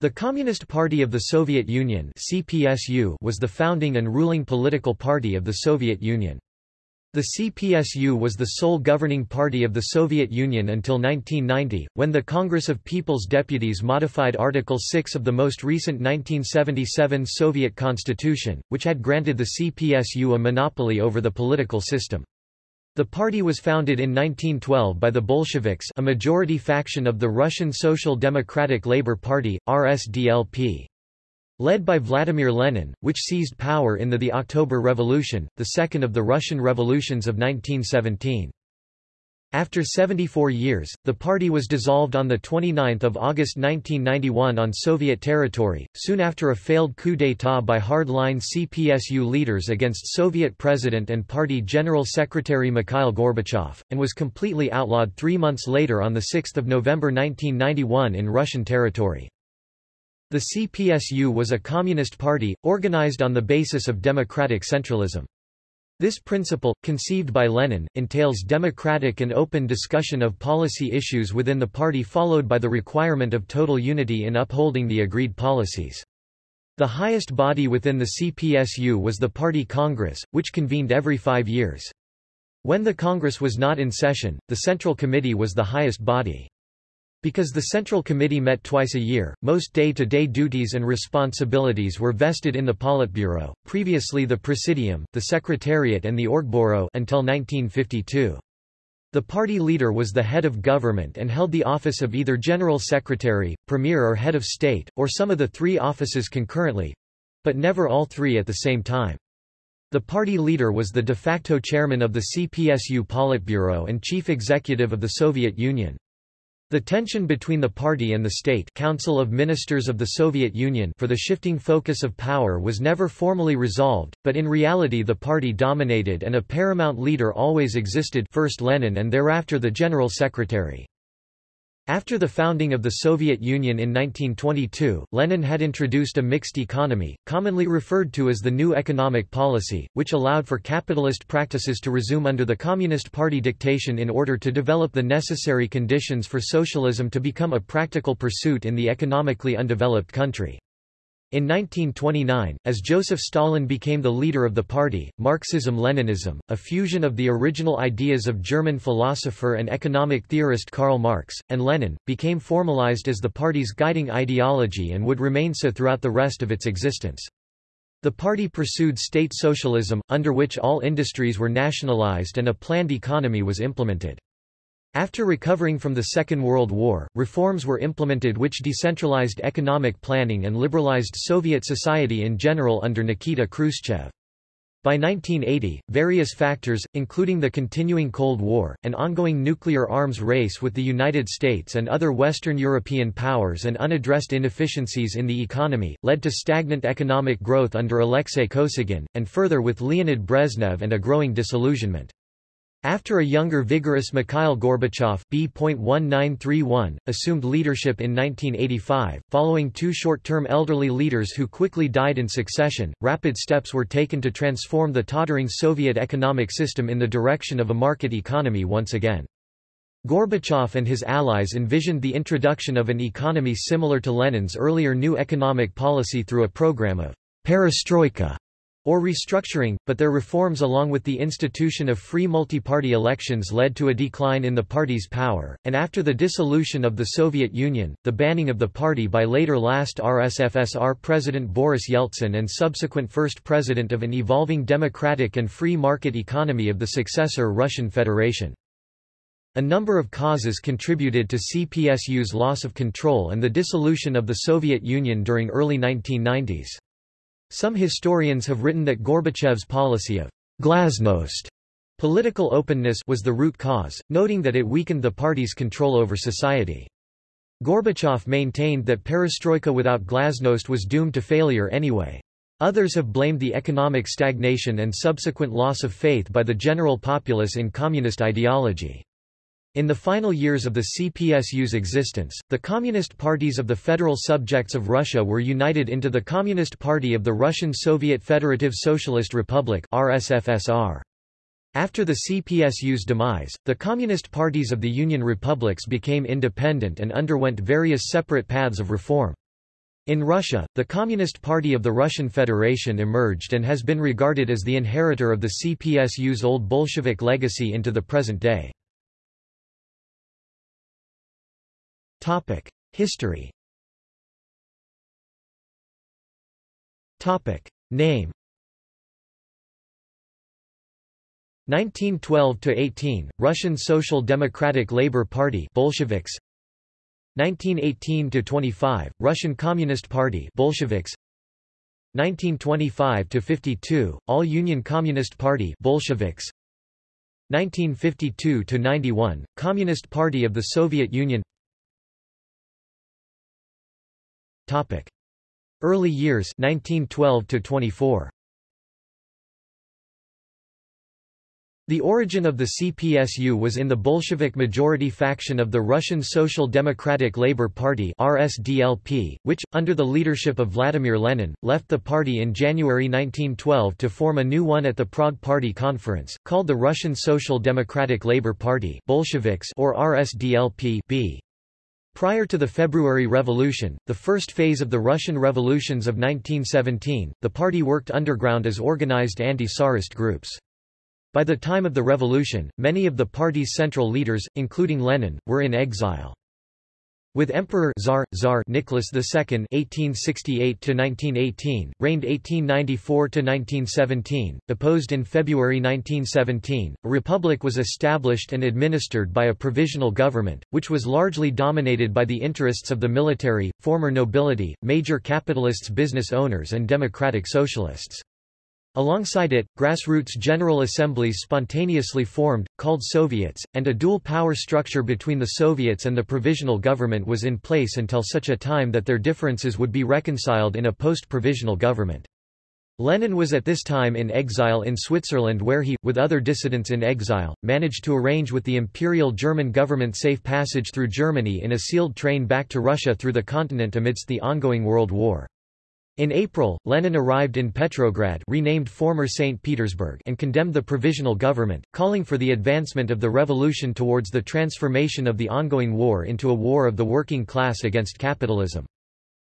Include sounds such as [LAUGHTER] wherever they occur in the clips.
The Communist Party of the Soviet Union CPSU was the founding and ruling political party of the Soviet Union. The CPSU was the sole governing party of the Soviet Union until 1990, when the Congress of People's Deputies modified Article 6 of the most recent 1977 Soviet constitution, which had granted the CPSU a monopoly over the political system. The party was founded in 1912 by the Bolsheviks a majority faction of the Russian Social Democratic Labour Party, RSDLP. Led by Vladimir Lenin, which seized power in the, the October Revolution, the second of the Russian revolutions of 1917. After 74 years, the party was dissolved on 29 August 1991 on Soviet territory, soon after a failed coup d'état by hard-line CPSU leaders against Soviet President and Party General Secretary Mikhail Gorbachev, and was completely outlawed three months later on 6 November 1991 in Russian territory. The CPSU was a communist party, organized on the basis of democratic centralism. This principle, conceived by Lenin, entails democratic and open discussion of policy issues within the party followed by the requirement of total unity in upholding the agreed policies. The highest body within the CPSU was the Party Congress, which convened every five years. When the Congress was not in session, the Central Committee was the highest body. Because the Central Committee met twice a year, most day-to-day -day duties and responsibilities were vested in the Politburo, previously the Presidium, the Secretariat and the Orgburo until 1952. The party leader was the head of government and held the office of either General Secretary, Premier or Head of State, or some of the three offices concurrently—but never all three at the same time. The party leader was the de facto chairman of the CPSU Politburo and chief executive of the Soviet Union. The tension between the party and the state Council of Ministers of the Soviet Union for the shifting focus of power was never formally resolved, but in reality the party dominated and a paramount leader always existed first Lenin and thereafter the General Secretary. After the founding of the Soviet Union in 1922, Lenin had introduced a mixed economy, commonly referred to as the New Economic Policy, which allowed for capitalist practices to resume under the Communist Party dictation in order to develop the necessary conditions for socialism to become a practical pursuit in the economically undeveloped country. In 1929, as Joseph Stalin became the leader of the party, Marxism-Leninism, a fusion of the original ideas of German philosopher and economic theorist Karl Marx, and Lenin, became formalized as the party's guiding ideology and would remain so throughout the rest of its existence. The party pursued state socialism, under which all industries were nationalized and a planned economy was implemented. After recovering from the Second World War, reforms were implemented which decentralized economic planning and liberalized Soviet society in general under Nikita Khrushchev. By 1980, various factors, including the continuing Cold War, an ongoing nuclear arms race with the United States and other Western European powers and unaddressed inefficiencies in the economy, led to stagnant economic growth under Alexei Kosygin, and further with Leonid Brezhnev and a growing disillusionment. After a younger vigorous Mikhail Gorbachev B.1931, assumed leadership in 1985, following two short-term elderly leaders who quickly died in succession, rapid steps were taken to transform the tottering Soviet economic system in the direction of a market economy once again. Gorbachev and his allies envisioned the introduction of an economy similar to Lenin's earlier new economic policy through a program of perestroika or restructuring, but their reforms along with the institution of free multi-party elections led to a decline in the party's power, and after the dissolution of the Soviet Union, the banning of the party by later last RSFSR President Boris Yeltsin and subsequent first president of an evolving democratic and free market economy of the successor Russian Federation. A number of causes contributed to CPSU's loss of control and the dissolution of the Soviet Union during early 1990s. Some historians have written that Gorbachev's policy of glasnost political openness was the root cause, noting that it weakened the party's control over society. Gorbachev maintained that perestroika without glasnost was doomed to failure anyway. Others have blamed the economic stagnation and subsequent loss of faith by the general populace in communist ideology. In the final years of the CPSU's existence, the Communist parties of the federal subjects of Russia were united into the Communist Party of the Russian Soviet Federative Socialist Republic RSFSR. After the CPSU's demise, the Communist parties of the Union republics became independent and underwent various separate paths of reform. In Russia, the Communist Party of the Russian Federation emerged and has been regarded as the inheritor of the CPSU's old Bolshevik legacy into the present day. History. Topic: Name. 1912 to 18 Russian Social Democratic Labour Party Bolsheviks. 1918 to 25 Russian Communist Party Bolsheviks. 1925 to 52 All-Union Communist Party Bolsheviks. 1952 to 91 Communist Party of the Soviet Union Topic. Early years 1912 24. The origin of the CPSU was in the Bolshevik majority faction of the Russian Social Democratic Labour Party RSDLP, which, under the leadership of Vladimir Lenin, left the party in January 1912 to form a new one at the Prague Party Conference, called the Russian Social Democratic Labour Party Bolsheviks or RSDLP -B. Prior to the February Revolution, the first phase of the Russian revolutions of 1917, the party worked underground as organized anti-Tsarist groups. By the time of the revolution, many of the party's central leaders, including Lenin, were in exile. With Emperor Tsar, Tsar Nicholas II (1868–1918), reigned 1894–1917, deposed in February 1917, a republic was established and administered by a provisional government, which was largely dominated by the interests of the military, former nobility, major capitalists, business owners, and democratic socialists. Alongside it, grassroots General Assemblies spontaneously formed, called Soviets, and a dual power structure between the Soviets and the provisional government was in place until such a time that their differences would be reconciled in a post-provisional government. Lenin was at this time in exile in Switzerland where he, with other dissidents in exile, managed to arrange with the Imperial German government safe passage through Germany in a sealed train back to Russia through the continent amidst the ongoing World War. In April, Lenin arrived in Petrograd renamed former St. Petersburg and condemned the provisional government, calling for the advancement of the revolution towards the transformation of the ongoing war into a war of the working class against capitalism.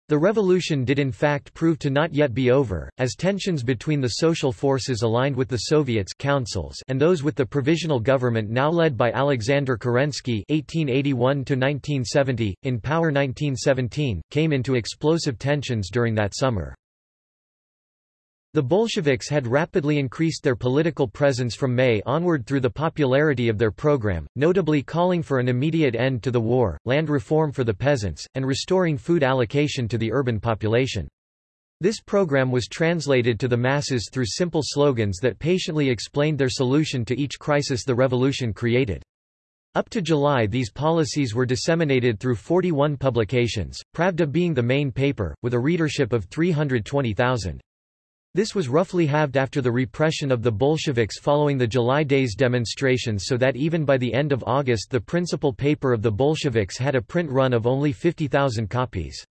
The revolution did in fact prove to not yet be over, as tensions between the social forces aligned with the Soviets councils and those with the provisional government now led by Alexander Kerensky (1881–1970), in power 1917, came into explosive tensions during that summer. The Bolsheviks had rapidly increased their political presence from May onward through the popularity of their program, notably calling for an immediate end to the war, land reform for the peasants, and restoring food allocation to the urban population. This program was translated to the masses through simple slogans that patiently explained their solution to each crisis the revolution created. Up to July these policies were disseminated through 41 publications, Pravda being the main paper, with a readership of 320,000. This was roughly halved after the repression of the Bolsheviks following the July Days demonstrations so that even by the end of August the principal paper of the Bolsheviks had a print run of only 50,000 copies.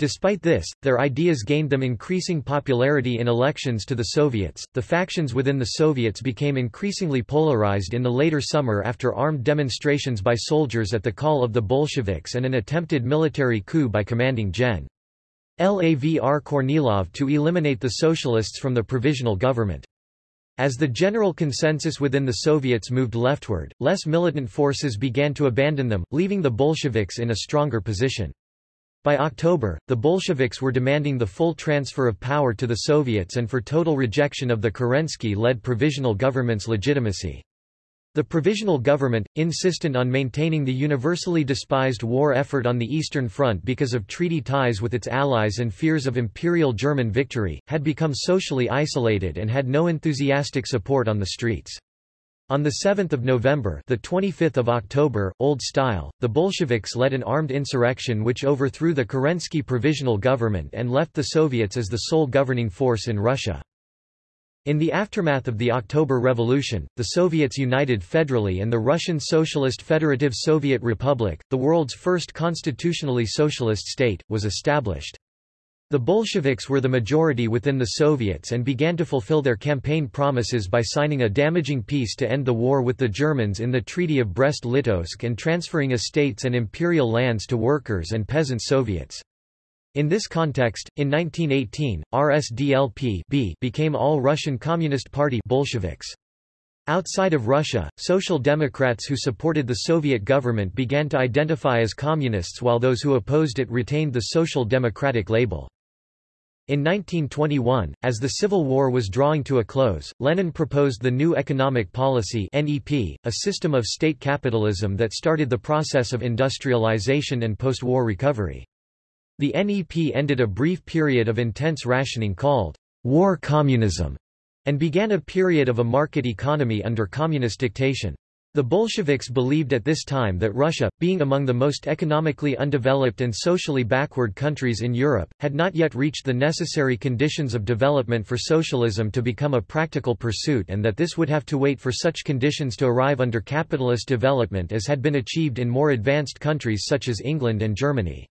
Despite this, their ideas gained them increasing popularity in elections to the Soviets. The factions within the Soviets became increasingly polarized in the later summer after armed demonstrations by soldiers at the call of the Bolsheviks and an attempted military coup by commanding Gen. Lavr Kornilov to eliminate the socialists from the provisional government. As the general consensus within the Soviets moved leftward, less militant forces began to abandon them, leaving the Bolsheviks in a stronger position. By October, the Bolsheviks were demanding the full transfer of power to the Soviets and for total rejection of the Kerensky-led provisional government's legitimacy. The Provisional Government, insistent on maintaining the universally despised war effort on the Eastern Front because of treaty ties with its allies and fears of Imperial German victory, had become socially isolated and had no enthusiastic support on the streets. On 7 November the 25th of October, Old Style, the Bolsheviks led an armed insurrection which overthrew the Kerensky Provisional Government and left the Soviets as the sole governing force in Russia. In the aftermath of the October Revolution, the Soviets united federally and the Russian Socialist Federative Soviet Republic, the world's first constitutionally socialist state, was established. The Bolsheviks were the majority within the Soviets and began to fulfill their campaign promises by signing a damaging peace to end the war with the Germans in the Treaty of Brest-Litovsk and transferring estates and imperial lands to workers and peasant Soviets. In this context, in 1918, RSDLP became All Russian Communist Party Bolsheviks. Outside of Russia, Social Democrats who supported the Soviet government began to identify as communists while those who opposed it retained the Social Democratic label. In 1921, as the Civil War was drawing to a close, Lenin proposed the New Economic Policy NEP, a system of state capitalism that started the process of industrialization and post-war recovery. The NEP ended a brief period of intense rationing called war communism and began a period of a market economy under communist dictation. The Bolsheviks believed at this time that Russia, being among the most economically undeveloped and socially backward countries in Europe, had not yet reached the necessary conditions of development for socialism to become a practical pursuit and that this would have to wait for such conditions to arrive under capitalist development as had been achieved in more advanced countries such as England and Germany.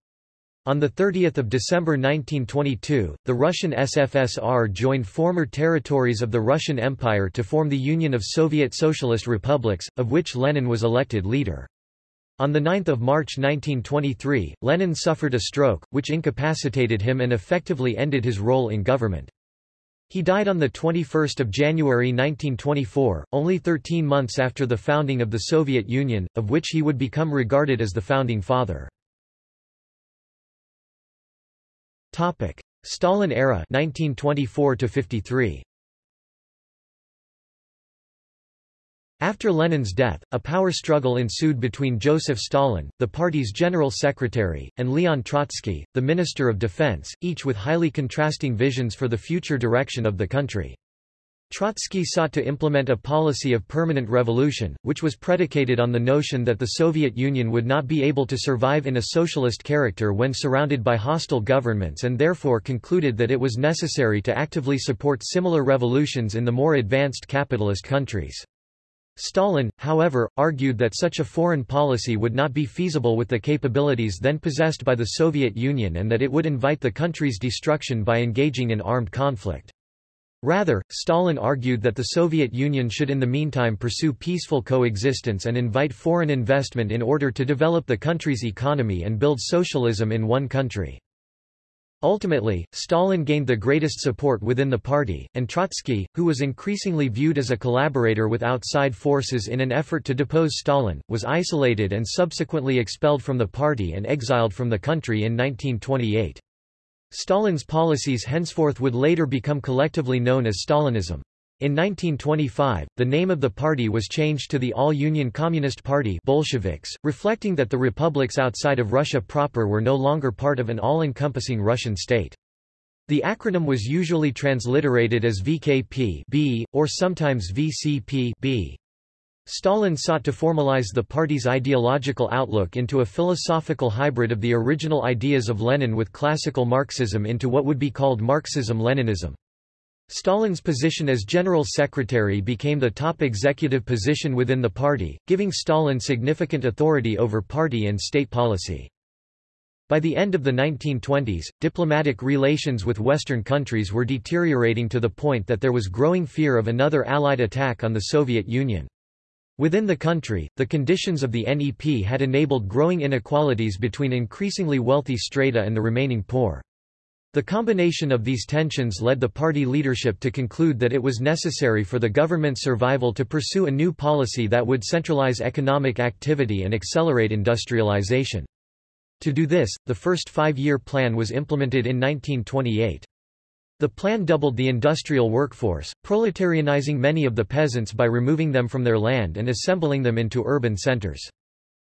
On 30 December 1922, the Russian SFSR joined former territories of the Russian Empire to form the Union of Soviet Socialist Republics, of which Lenin was elected leader. On 9 March 1923, Lenin suffered a stroke, which incapacitated him and effectively ended his role in government. He died on 21 January 1924, only 13 months after the founding of the Soviet Union, of which he would become regarded as the founding father. Topic: Stalin era 1924 to 53. After Lenin's death, a power struggle ensued between Joseph Stalin, the party's general secretary, and Leon Trotsky, the Minister of Defense, each with highly contrasting visions for the future direction of the country. Trotsky sought to implement a policy of permanent revolution, which was predicated on the notion that the Soviet Union would not be able to survive in a socialist character when surrounded by hostile governments and therefore concluded that it was necessary to actively support similar revolutions in the more advanced capitalist countries. Stalin, however, argued that such a foreign policy would not be feasible with the capabilities then possessed by the Soviet Union and that it would invite the country's destruction by engaging in armed conflict. Rather, Stalin argued that the Soviet Union should in the meantime pursue peaceful coexistence and invite foreign investment in order to develop the country's economy and build socialism in one country. Ultimately, Stalin gained the greatest support within the party, and Trotsky, who was increasingly viewed as a collaborator with outside forces in an effort to depose Stalin, was isolated and subsequently expelled from the party and exiled from the country in 1928. Stalin's policies henceforth would later become collectively known as Stalinism. In 1925, the name of the party was changed to the All-Union Communist Party Bolsheviks, reflecting that the republics outside of Russia proper were no longer part of an all-encompassing Russian state. The acronym was usually transliterated as VKP B, or sometimes VCP B. Stalin sought to formalize the party's ideological outlook into a philosophical hybrid of the original ideas of Lenin with classical Marxism into what would be called Marxism-Leninism. Stalin's position as general secretary became the top executive position within the party, giving Stalin significant authority over party and state policy. By the end of the 1920s, diplomatic relations with Western countries were deteriorating to the point that there was growing fear of another Allied attack on the Soviet Union. Within the country, the conditions of the NEP had enabled growing inequalities between increasingly wealthy strata and the remaining poor. The combination of these tensions led the party leadership to conclude that it was necessary for the government's survival to pursue a new policy that would centralize economic activity and accelerate industrialization. To do this, the first five-year plan was implemented in 1928. The plan doubled the industrial workforce, proletarianizing many of the peasants by removing them from their land and assembling them into urban centers.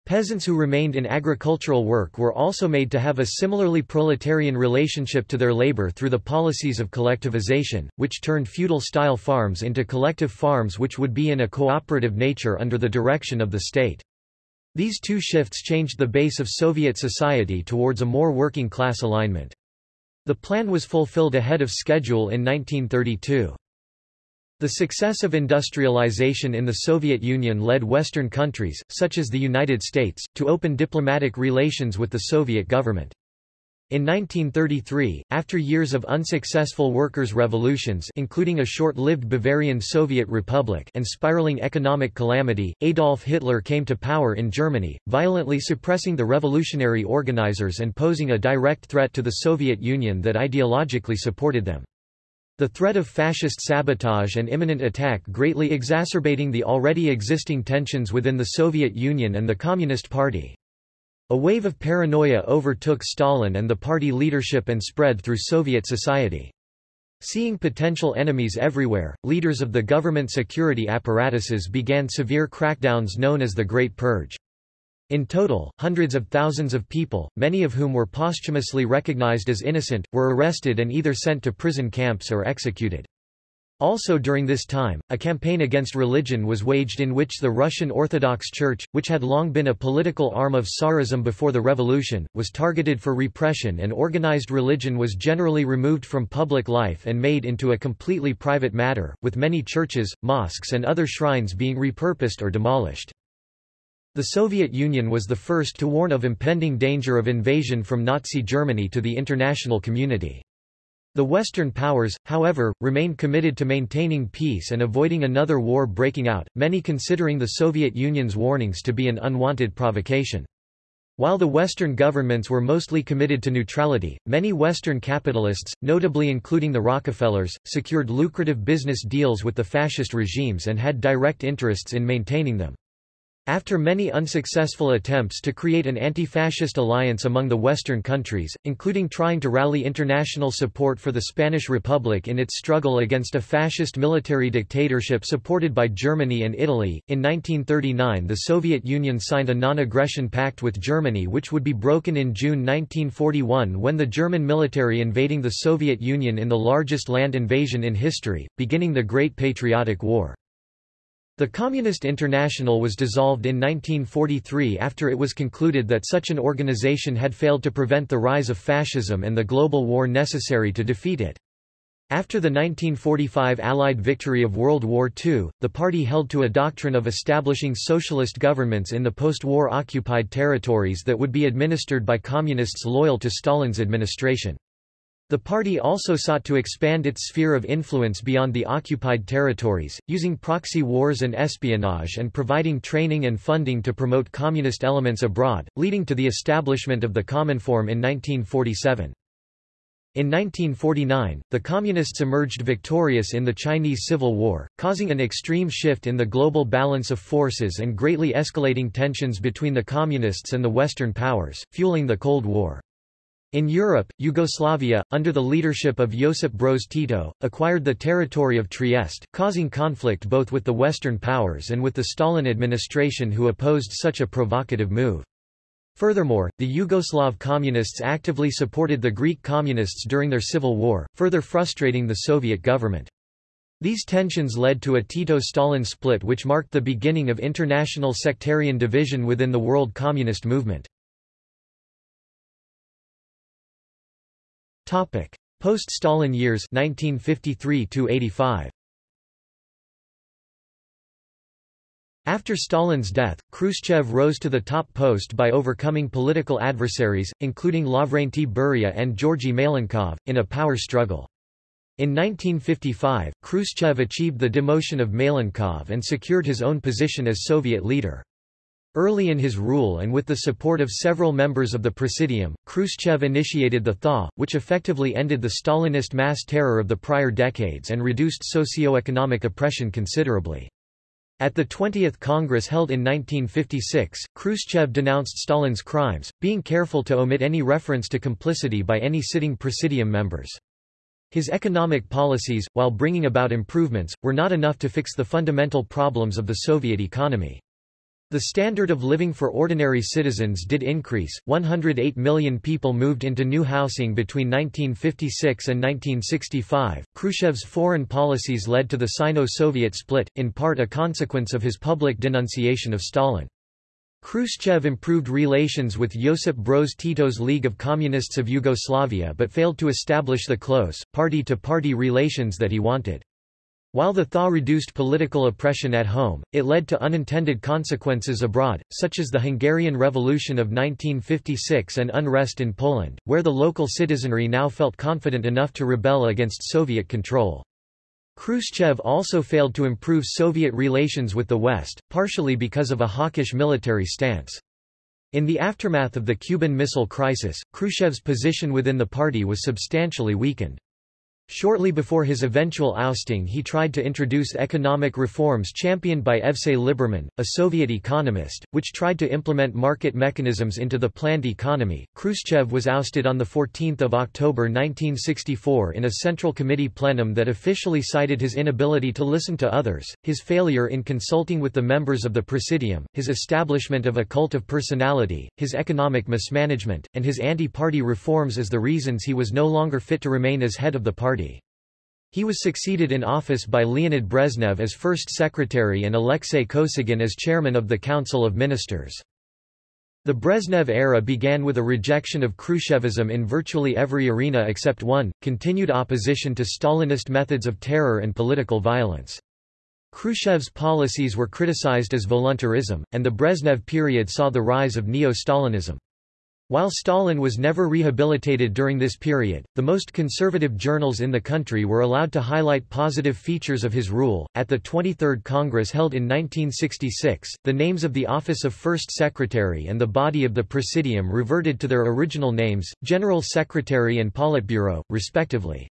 Peasants who remained in agricultural work were also made to have a similarly proletarian relationship to their labor through the policies of collectivization, which turned feudal-style farms into collective farms which would be in a cooperative nature under the direction of the state. These two shifts changed the base of Soviet society towards a more working-class alignment. The plan was fulfilled ahead of schedule in 1932. The success of industrialization in the Soviet Union led Western countries, such as the United States, to open diplomatic relations with the Soviet government. In 1933, after years of unsuccessful workers' revolutions including a short-lived Bavarian Soviet Republic and spiraling economic calamity, Adolf Hitler came to power in Germany, violently suppressing the revolutionary organizers and posing a direct threat to the Soviet Union that ideologically supported them. The threat of fascist sabotage and imminent attack greatly exacerbating the already existing tensions within the Soviet Union and the Communist Party. A wave of paranoia overtook Stalin and the party leadership and spread through Soviet society. Seeing potential enemies everywhere, leaders of the government security apparatuses began severe crackdowns known as the Great Purge. In total, hundreds of thousands of people, many of whom were posthumously recognized as innocent, were arrested and either sent to prison camps or executed. Also during this time, a campaign against religion was waged in which the Russian Orthodox Church, which had long been a political arm of Tsarism before the revolution, was targeted for repression and organized religion was generally removed from public life and made into a completely private matter, with many churches, mosques and other shrines being repurposed or demolished. The Soviet Union was the first to warn of impending danger of invasion from Nazi Germany to the international community. The Western powers, however, remained committed to maintaining peace and avoiding another war breaking out, many considering the Soviet Union's warnings to be an unwanted provocation. While the Western governments were mostly committed to neutrality, many Western capitalists, notably including the Rockefellers, secured lucrative business deals with the fascist regimes and had direct interests in maintaining them. After many unsuccessful attempts to create an anti-fascist alliance among the Western countries, including trying to rally international support for the Spanish Republic in its struggle against a fascist military dictatorship supported by Germany and Italy, in 1939 the Soviet Union signed a non-aggression pact with Germany which would be broken in June 1941 when the German military invading the Soviet Union in the largest land invasion in history, beginning the Great Patriotic War. The Communist International was dissolved in 1943 after it was concluded that such an organization had failed to prevent the rise of fascism and the global war necessary to defeat it. After the 1945 Allied victory of World War II, the party held to a doctrine of establishing socialist governments in the post-war occupied territories that would be administered by communists loyal to Stalin's administration. The party also sought to expand its sphere of influence beyond the occupied territories, using proxy wars and espionage and providing training and funding to promote communist elements abroad, leading to the establishment of the Cominform in 1947. In 1949, the Communists emerged victorious in the Chinese Civil War, causing an extreme shift in the global balance of forces and greatly escalating tensions between the Communists and the Western powers, fueling the Cold War. In Europe, Yugoslavia, under the leadership of Josip Broz Tito, acquired the territory of Trieste, causing conflict both with the Western powers and with the Stalin administration who opposed such a provocative move. Furthermore, the Yugoslav communists actively supported the Greek communists during their civil war, further frustrating the Soviet government. These tensions led to a Tito-Stalin split which marked the beginning of international sectarian division within the world communist movement. Post-Stalin years 1953 85. After Stalin's death, Khrushchev rose to the top post by overcoming political adversaries, including Lavrentiy Beria and Georgy Malenkov, in a power struggle. In 1955, Khrushchev achieved the demotion of Malenkov and secured his own position as Soviet leader. Early in his rule and with the support of several members of the Presidium, Khrushchev initiated the thaw, which effectively ended the Stalinist mass terror of the prior decades and reduced socio-economic oppression considerably. At the 20th Congress held in 1956, Khrushchev denounced Stalin's crimes, being careful to omit any reference to complicity by any sitting Presidium members. His economic policies, while bringing about improvements, were not enough to fix the fundamental problems of the Soviet economy. The standard of living for ordinary citizens did increase, 108 million people moved into new housing between 1956 and 1965. Khrushchev's foreign policies led to the Sino-Soviet split, in part a consequence of his public denunciation of Stalin. Khrushchev improved relations with Josip Broz Tito's League of Communists of Yugoslavia but failed to establish the close, party-to-party -party relations that he wanted. While the thaw reduced political oppression at home, it led to unintended consequences abroad, such as the Hungarian Revolution of 1956 and unrest in Poland, where the local citizenry now felt confident enough to rebel against Soviet control. Khrushchev also failed to improve Soviet relations with the West, partially because of a hawkish military stance. In the aftermath of the Cuban Missile Crisis, Khrushchev's position within the party was substantially weakened. Shortly before his eventual ousting he tried to introduce economic reforms championed by Evsey Liberman, a Soviet economist, which tried to implement market mechanisms into the planned economy. Khrushchev was ousted on 14 October 1964 in a Central Committee plenum that officially cited his inability to listen to others, his failure in consulting with the members of the Presidium, his establishment of a cult of personality, his economic mismanagement, and his anti-party reforms as the reasons he was no longer fit to remain as head of the party. He was succeeded in office by Leonid Brezhnev as first secretary and Alexei Kosygin as chairman of the Council of Ministers. The Brezhnev era began with a rejection of Khrushchevism in virtually every arena except one, continued opposition to Stalinist methods of terror and political violence. Khrushchev's policies were criticized as voluntarism, and the Brezhnev period saw the rise of neo-Stalinism. While Stalin was never rehabilitated during this period, the most conservative journals in the country were allowed to highlight positive features of his rule. At the 23rd Congress held in 1966, the names of the Office of First Secretary and the body of the Presidium reverted to their original names, General Secretary and Politburo, respectively.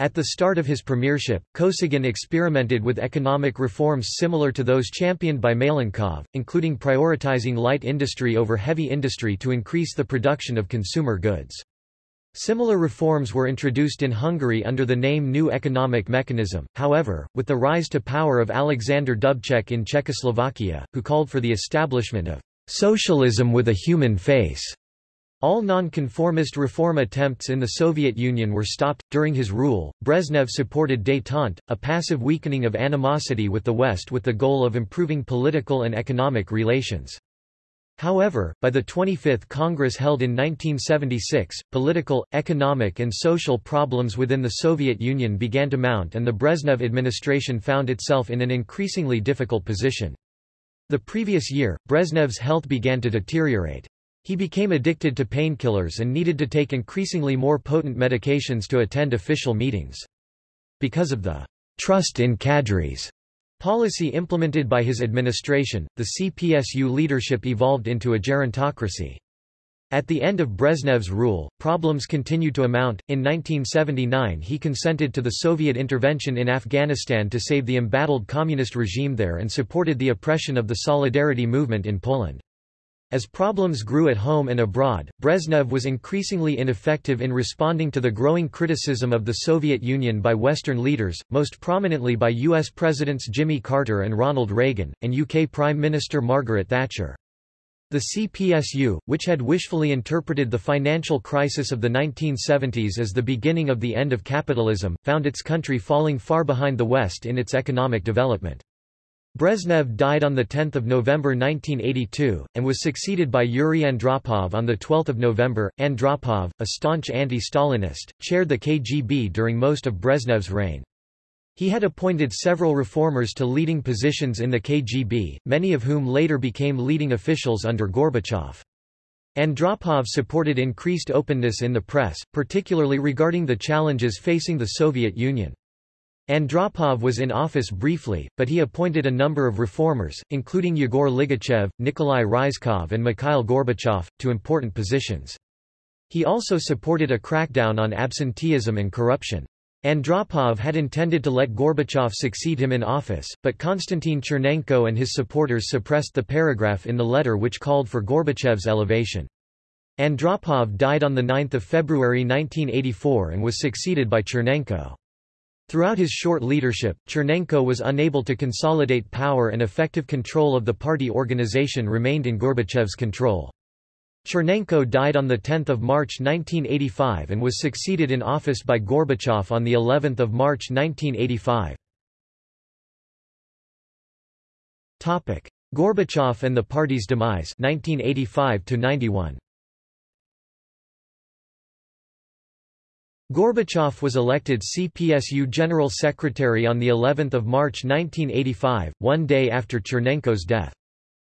At the start of his premiership, Kosygin experimented with economic reforms similar to those championed by Malenkov, including prioritizing light industry over heavy industry to increase the production of consumer goods. Similar reforms were introduced in Hungary under the name New Economic Mechanism, however, with the rise to power of Alexander Dubček in Czechoslovakia, who called for the establishment of socialism with a human face. All non-conformist reform attempts in the Soviet Union were stopped. During his rule, Brezhnev supported détente, a passive weakening of animosity with the West with the goal of improving political and economic relations. However, by the 25th Congress held in 1976, political, economic and social problems within the Soviet Union began to mount and the Brezhnev administration found itself in an increasingly difficult position. The previous year, Brezhnev's health began to deteriorate. He became addicted to painkillers and needed to take increasingly more potent medications to attend official meetings. Because of the trust in cadres policy implemented by his administration, the CPSU leadership evolved into a gerontocracy. At the end of Brezhnev's rule, problems continued to amount. In 1979, he consented to the Soviet intervention in Afghanistan to save the embattled communist regime there and supported the oppression of the Solidarity movement in Poland. As problems grew at home and abroad, Brezhnev was increasingly ineffective in responding to the growing criticism of the Soviet Union by Western leaders, most prominently by U.S. Presidents Jimmy Carter and Ronald Reagan, and UK Prime Minister Margaret Thatcher. The CPSU, which had wishfully interpreted the financial crisis of the 1970s as the beginning of the end of capitalism, found its country falling far behind the West in its economic development. Brezhnev died on 10 November 1982, and was succeeded by Yuri Andropov on 12 November. Andropov, a staunch anti-Stalinist, chaired the KGB during most of Brezhnev's reign. He had appointed several reformers to leading positions in the KGB, many of whom later became leading officials under Gorbachev. Andropov supported increased openness in the press, particularly regarding the challenges facing the Soviet Union. Andropov was in office briefly, but he appointed a number of reformers, including Yegor Ligachev, Nikolai Ryzhkov and Mikhail Gorbachev, to important positions. He also supported a crackdown on absenteeism and corruption. Andropov had intended to let Gorbachev succeed him in office, but Konstantin Chernenko and his supporters suppressed the paragraph in the letter which called for Gorbachev's elevation. Andropov died on 9 February 1984 and was succeeded by Chernenko. Throughout his short leadership, Chernenko was unable to consolidate power and effective control of the party organization remained in Gorbachev's control. Chernenko died on 10 March 1985 and was succeeded in office by Gorbachev on of March 1985. Gorbachev and the party's demise 1985 -91. Gorbachev was elected CPSU General Secretary on the 11th of March 1985, one day after Chernenko's death.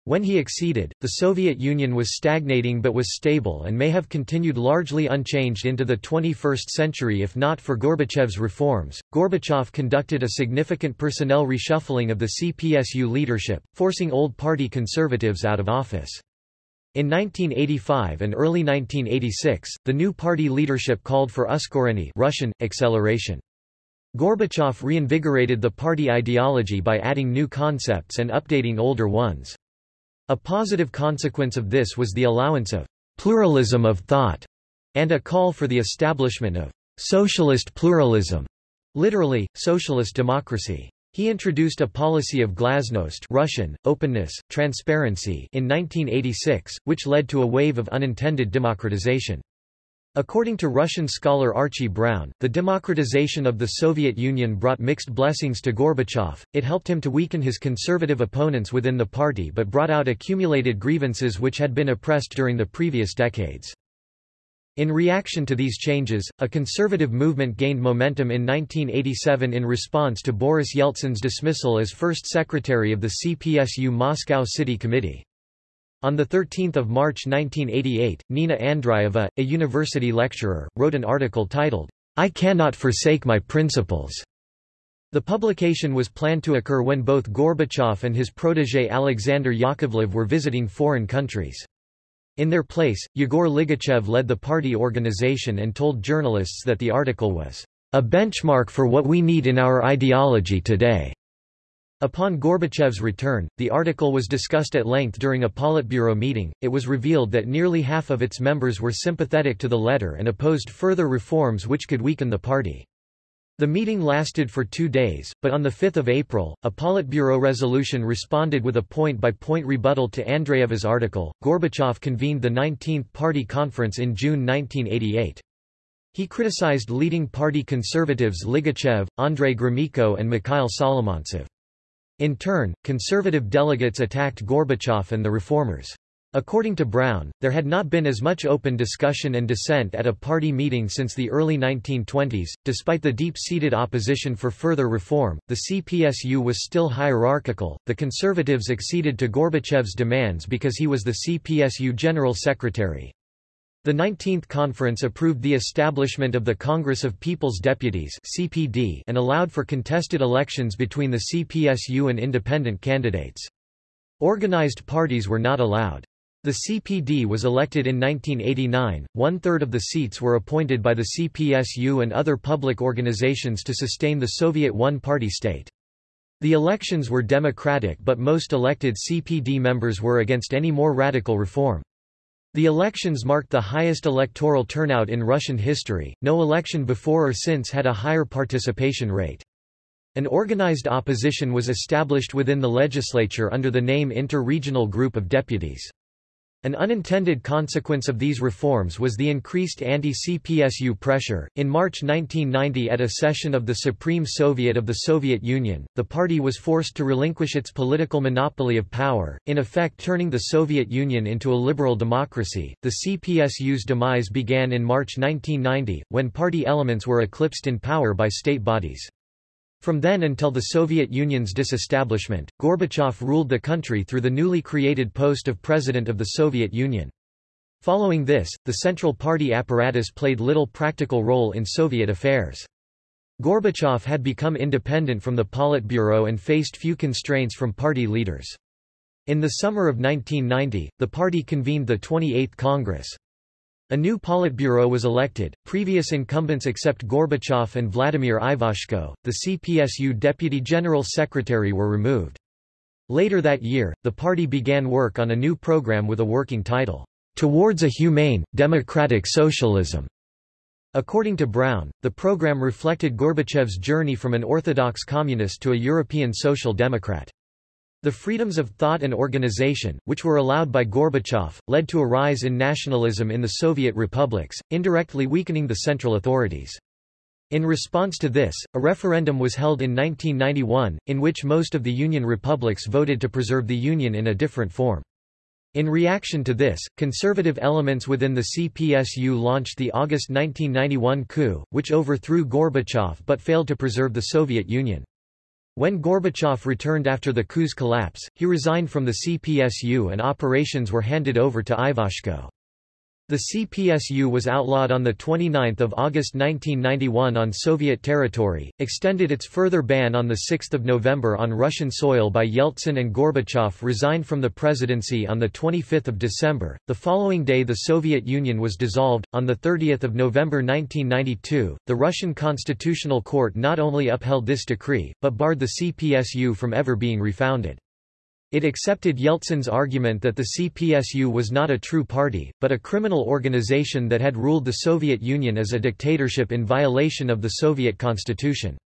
When he acceded, the Soviet Union was stagnating but was stable and may have continued largely unchanged into the 21st century if not for Gorbachev's reforms. Gorbachev conducted a significant personnel reshuffling of the CPSU leadership, forcing old party conservatives out of office. In 1985 and early 1986, the new party leadership called for uskorenie Russian, acceleration. Gorbachev reinvigorated the party ideology by adding new concepts and updating older ones. A positive consequence of this was the allowance of pluralism of thought and a call for the establishment of socialist pluralism, literally, socialist democracy. He introduced a policy of glasnost Russian, openness, transparency in 1986, which led to a wave of unintended democratization. According to Russian scholar Archie Brown, the democratization of the Soviet Union brought mixed blessings to Gorbachev, it helped him to weaken his conservative opponents within the party but brought out accumulated grievances which had been oppressed during the previous decades. In reaction to these changes, a conservative movement gained momentum in 1987 in response to Boris Yeltsin's dismissal as first secretary of the CPSU Moscow City Committee. On 13 March 1988, Nina Andreeva, a university lecturer, wrote an article titled, I Cannot Forsake My Principles. The publication was planned to occur when both Gorbachev and his protege Alexander Yakovlev were visiting foreign countries. In their place, Yegor Ligachev led the party organization and told journalists that the article was a benchmark for what we need in our ideology today. Upon Gorbachev's return, the article was discussed at length during a Politburo meeting. It was revealed that nearly half of its members were sympathetic to the letter and opposed further reforms which could weaken the party. The meeting lasted for two days, but on 5 April, a Politburo resolution responded with a point-by-point -point rebuttal to Andreeva's article. Gorbachev convened the 19th Party Conference in June 1988. He criticized leading party conservatives Ligachev, Andrei Gromyko and Mikhail Solomentsev. In turn, conservative delegates attacked Gorbachev and the reformers. According to Brown, there had not been as much open discussion and dissent at a party meeting since the early 1920s. Despite the deep seated opposition for further reform, the CPSU was still hierarchical. The conservatives acceded to Gorbachev's demands because he was the CPSU General Secretary. The 19th Conference approved the establishment of the Congress of People's Deputies (CPD) and allowed for contested elections between the CPSU and independent candidates. Organized parties were not allowed. The CPD was elected in 1989, one-third of the seats were appointed by the CPSU and other public organizations to sustain the Soviet one-party state. The elections were democratic but most elected CPD members were against any more radical reform. The elections marked the highest electoral turnout in Russian history, no election before or since had a higher participation rate. An organized opposition was established within the legislature under the name Inter-Regional Group of Deputies. An unintended consequence of these reforms was the increased anti-CPSU pressure. In March 1990 at a session of the Supreme Soviet of the Soviet Union, the party was forced to relinquish its political monopoly of power, in effect turning the Soviet Union into a liberal democracy. The CPSU's demise began in March 1990, when party elements were eclipsed in power by state bodies. From then until the Soviet Union's disestablishment, Gorbachev ruled the country through the newly created post of President of the Soviet Union. Following this, the Central Party apparatus played little practical role in Soviet affairs. Gorbachev had become independent from the Politburo and faced few constraints from party leaders. In the summer of 1990, the party convened the 28th Congress. A new Politburo was elected, previous incumbents except Gorbachev and Vladimir Ivashko, the CPSU Deputy General Secretary were removed. Later that year, the party began work on a new program with a working title, Towards a Humane, Democratic Socialism. According to Brown, the program reflected Gorbachev's journey from an orthodox communist to a European social democrat. The freedoms of thought and organization, which were allowed by Gorbachev, led to a rise in nationalism in the Soviet republics, indirectly weakening the central authorities. In response to this, a referendum was held in 1991, in which most of the Union republics voted to preserve the Union in a different form. In reaction to this, conservative elements within the CPSU launched the August 1991 coup, which overthrew Gorbachev but failed to preserve the Soviet Union. When Gorbachev returned after the coup's collapse, he resigned from the CPSU and operations were handed over to Ivashko. The CPSU was outlawed on 29 August 1991 on Soviet territory, extended its further ban on 6 November on Russian soil by Yeltsin and Gorbachev resigned from the presidency on 25 December. The following day the Soviet Union was dissolved. On 30 November 1992, the Russian Constitutional Court not only upheld this decree, but barred the CPSU from ever being refounded. It accepted Yeltsin's argument that the CPSU was not a true party, but a criminal organization that had ruled the Soviet Union as a dictatorship in violation of the Soviet constitution.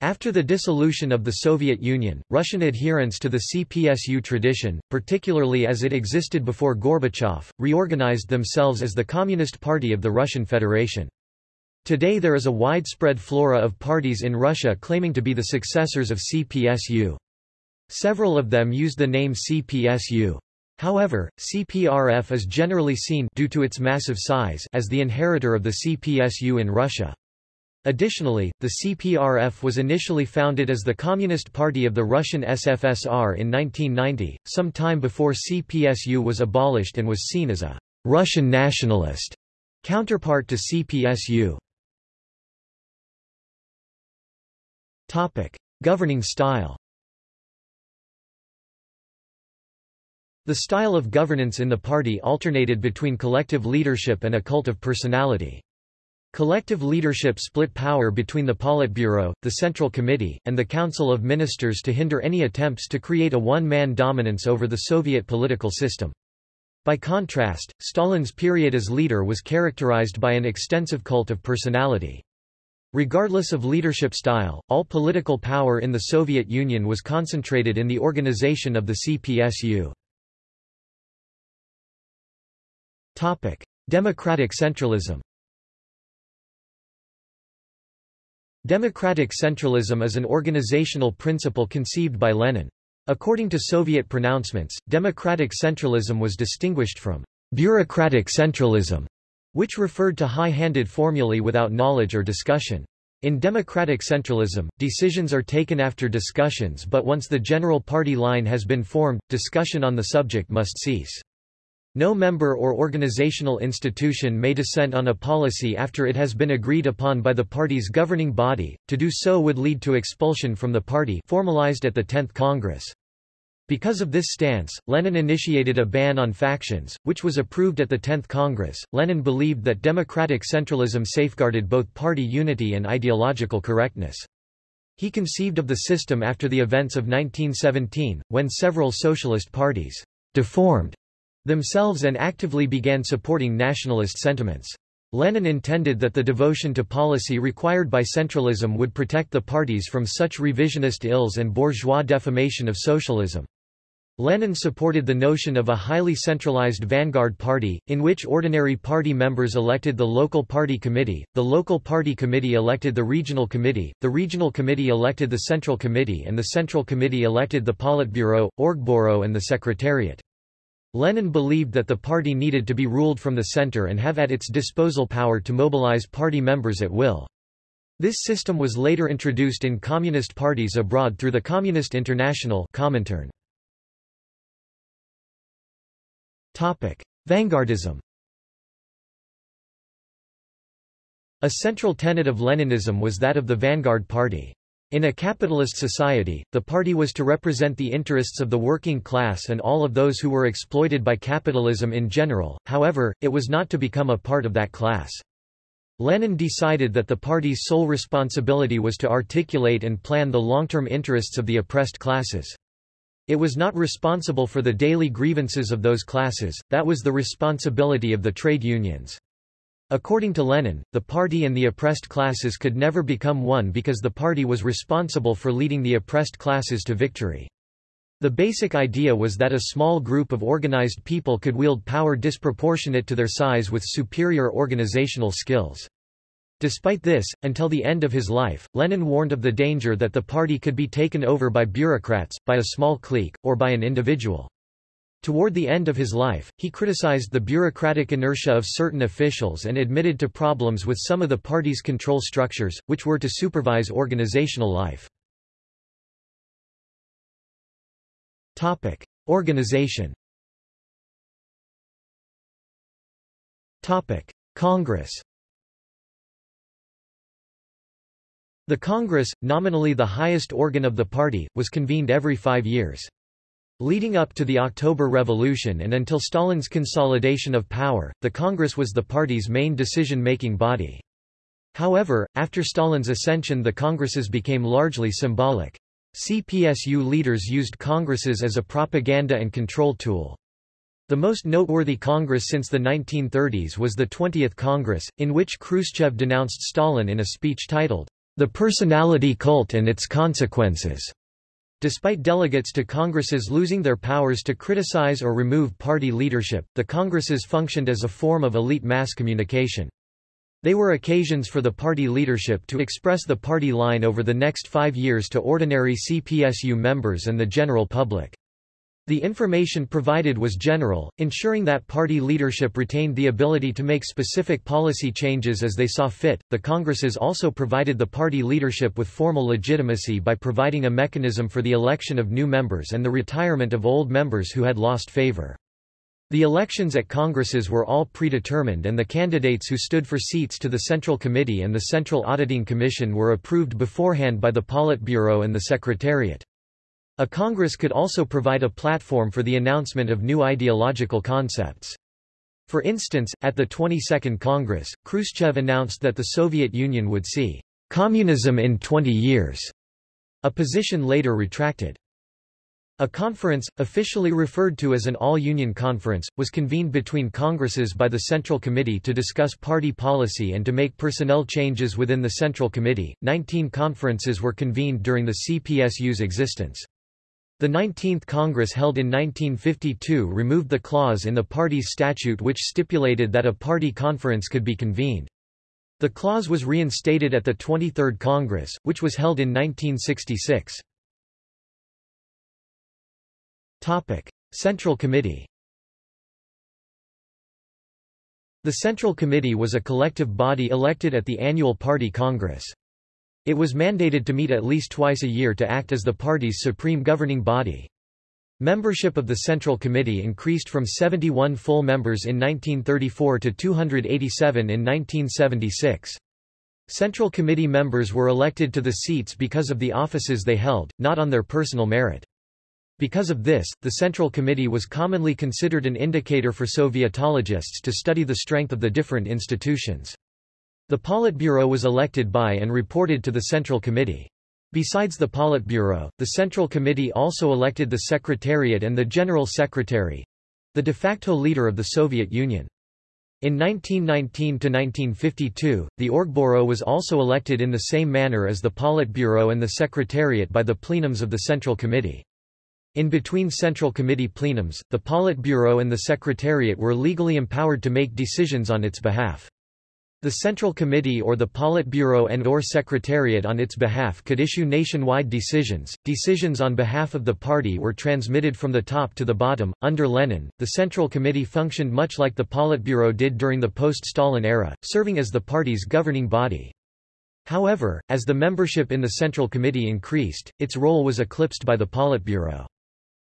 After the dissolution of the Soviet Union, Russian adherents to the CPSU tradition, particularly as it existed before Gorbachev, reorganized themselves as the Communist Party of the Russian Federation. Today there is a widespread flora of parties in Russia claiming to be the successors of CPSU. Several of them use the name CPSU. However, CPRF is generally seen due to its massive size as the inheritor of the CPSU in Russia. Additionally, the CPRF was initially founded as the Communist Party of the Russian SFSR in 1990, some time before CPSU was abolished and was seen as a Russian nationalist counterpart to CPSU. Topic: Governing style. The style of governance in the party alternated between collective leadership and a cult of personality. Collective leadership split power between the Politburo, the Central Committee, and the Council of Ministers to hinder any attempts to create a one-man dominance over the Soviet political system. By contrast, Stalin's period as leader was characterized by an extensive cult of personality. Regardless of leadership style, all political power in the Soviet Union was concentrated in the organization of the CPSU. Democratic centralism. Democratic centralism is an organizational principle conceived by Lenin. According to Soviet pronouncements, democratic centralism was distinguished from bureaucratic centralism, which referred to high-handed formulae without knowledge or discussion. In democratic centralism, decisions are taken after discussions but once the general party line has been formed, discussion on the subject must cease. No member or organizational institution may dissent on a policy after it has been agreed upon by the party's governing body, to do so would lead to expulsion from the party formalized at the 10th Congress. Because of this stance, Lenin initiated a ban on factions, which was approved at the 10th Congress. Lenin believed that democratic centralism safeguarded both party unity and ideological correctness. He conceived of the system after the events of 1917, when several socialist parties deformed themselves and actively began supporting nationalist sentiments. Lenin intended that the devotion to policy required by centralism would protect the parties from such revisionist ills and bourgeois defamation of socialism. Lenin supported the notion of a highly centralized vanguard party, in which ordinary party members elected the local party committee, the local party committee elected the regional committee, the regional committee elected the central committee and the central committee elected the Politburo, Orgburo and the Secretariat. Lenin believed that the party needed to be ruled from the center and have at its disposal power to mobilize party members at will. This system was later introduced in communist parties abroad through the Communist International Comintern. Topic: Vanguardism. A central tenet of Leninism was that of the vanguard party. In a capitalist society, the party was to represent the interests of the working class and all of those who were exploited by capitalism in general, however, it was not to become a part of that class. Lenin decided that the party's sole responsibility was to articulate and plan the long-term interests of the oppressed classes. It was not responsible for the daily grievances of those classes, that was the responsibility of the trade unions. According to Lenin, the party and the oppressed classes could never become one because the party was responsible for leading the oppressed classes to victory. The basic idea was that a small group of organized people could wield power disproportionate to their size with superior organizational skills. Despite this, until the end of his life, Lenin warned of the danger that the party could be taken over by bureaucrats, by a small clique, or by an individual. Toward the end of his life, he criticized the bureaucratic inertia of certain officials and admitted to problems with some of the party's control structures, which were to supervise organizational life. Topic. Organization Topic. Congress The Congress, nominally the highest organ of the party, was convened every five years. Leading up to the October Revolution and until Stalin's consolidation of power, the Congress was the party's main decision-making body. However, after Stalin's ascension the Congresses became largely symbolic. CPSU leaders used Congresses as a propaganda and control tool. The most noteworthy Congress since the 1930s was the 20th Congress, in which Khrushchev denounced Stalin in a speech titled, The Personality Cult and Its Consequences. Despite delegates to Congresses losing their powers to criticize or remove party leadership, the Congresses functioned as a form of elite mass communication. They were occasions for the party leadership to express the party line over the next five years to ordinary CPSU members and the general public. The information provided was general, ensuring that party leadership retained the ability to make specific policy changes as they saw fit. The Congresses also provided the party leadership with formal legitimacy by providing a mechanism for the election of new members and the retirement of old members who had lost favor. The elections at Congresses were all predetermined and the candidates who stood for seats to the Central Committee and the Central Auditing Commission were approved beforehand by the Politburo and the Secretariat. A Congress could also provide a platform for the announcement of new ideological concepts. For instance, at the 22nd Congress, Khrushchev announced that the Soviet Union would see communism in 20 years, a position later retracted. A conference, officially referred to as an all-union conference, was convened between Congresses by the Central Committee to discuss party policy and to make personnel changes within the Central Committee. Nineteen conferences were convened during the CPSU's existence. The 19th Congress held in 1952 removed the clause in the party's statute which stipulated that a party conference could be convened. The clause was reinstated at the 23rd Congress, which was held in 1966. Topic: Central Committee The Central Committee was a collective body elected at the annual party congress. It was mandated to meet at least twice a year to act as the party's supreme governing body. Membership of the Central Committee increased from 71 full members in 1934 to 287 in 1976. Central Committee members were elected to the seats because of the offices they held, not on their personal merit. Because of this, the Central Committee was commonly considered an indicator for Sovietologists to study the strength of the different institutions. The Politburo was elected by and reported to the Central Committee. Besides the Politburo, the Central Committee also elected the Secretariat and the General Secretary—the de facto leader of the Soviet Union. In 1919–1952, the Orgburo was also elected in the same manner as the Politburo and the Secretariat by the plenums of the Central Committee. In between Central Committee plenums, the Politburo and the Secretariat were legally empowered to make decisions on its behalf. The Central Committee or the Politburo and or Secretariat on its behalf could issue nationwide decisions. Decisions on behalf of the party were transmitted from the top to the bottom. Under Lenin, the Central Committee functioned much like the Politburo did during the post-Stalin era, serving as the party's governing body. However, as the membership in the Central Committee increased, its role was eclipsed by the Politburo.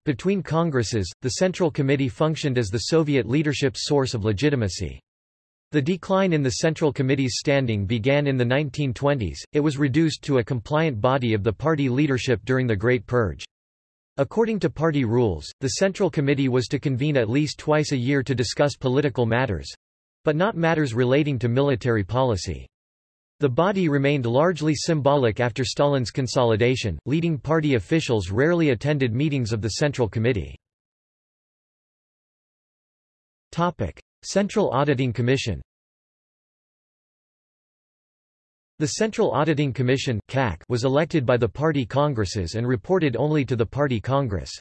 Between Congresses, the Central Committee functioned as the Soviet leadership's source of legitimacy. The decline in the Central Committee's standing began in the 1920s, it was reduced to a compliant body of the party leadership during the Great Purge. According to party rules, the Central Committee was to convene at least twice a year to discuss political matters—but not matters relating to military policy. The body remained largely symbolic after Stalin's consolidation, leading party officials rarely attended meetings of the Central Committee. Central Auditing Commission The Central Auditing Commission was elected by the party congresses and reported only to the party congress.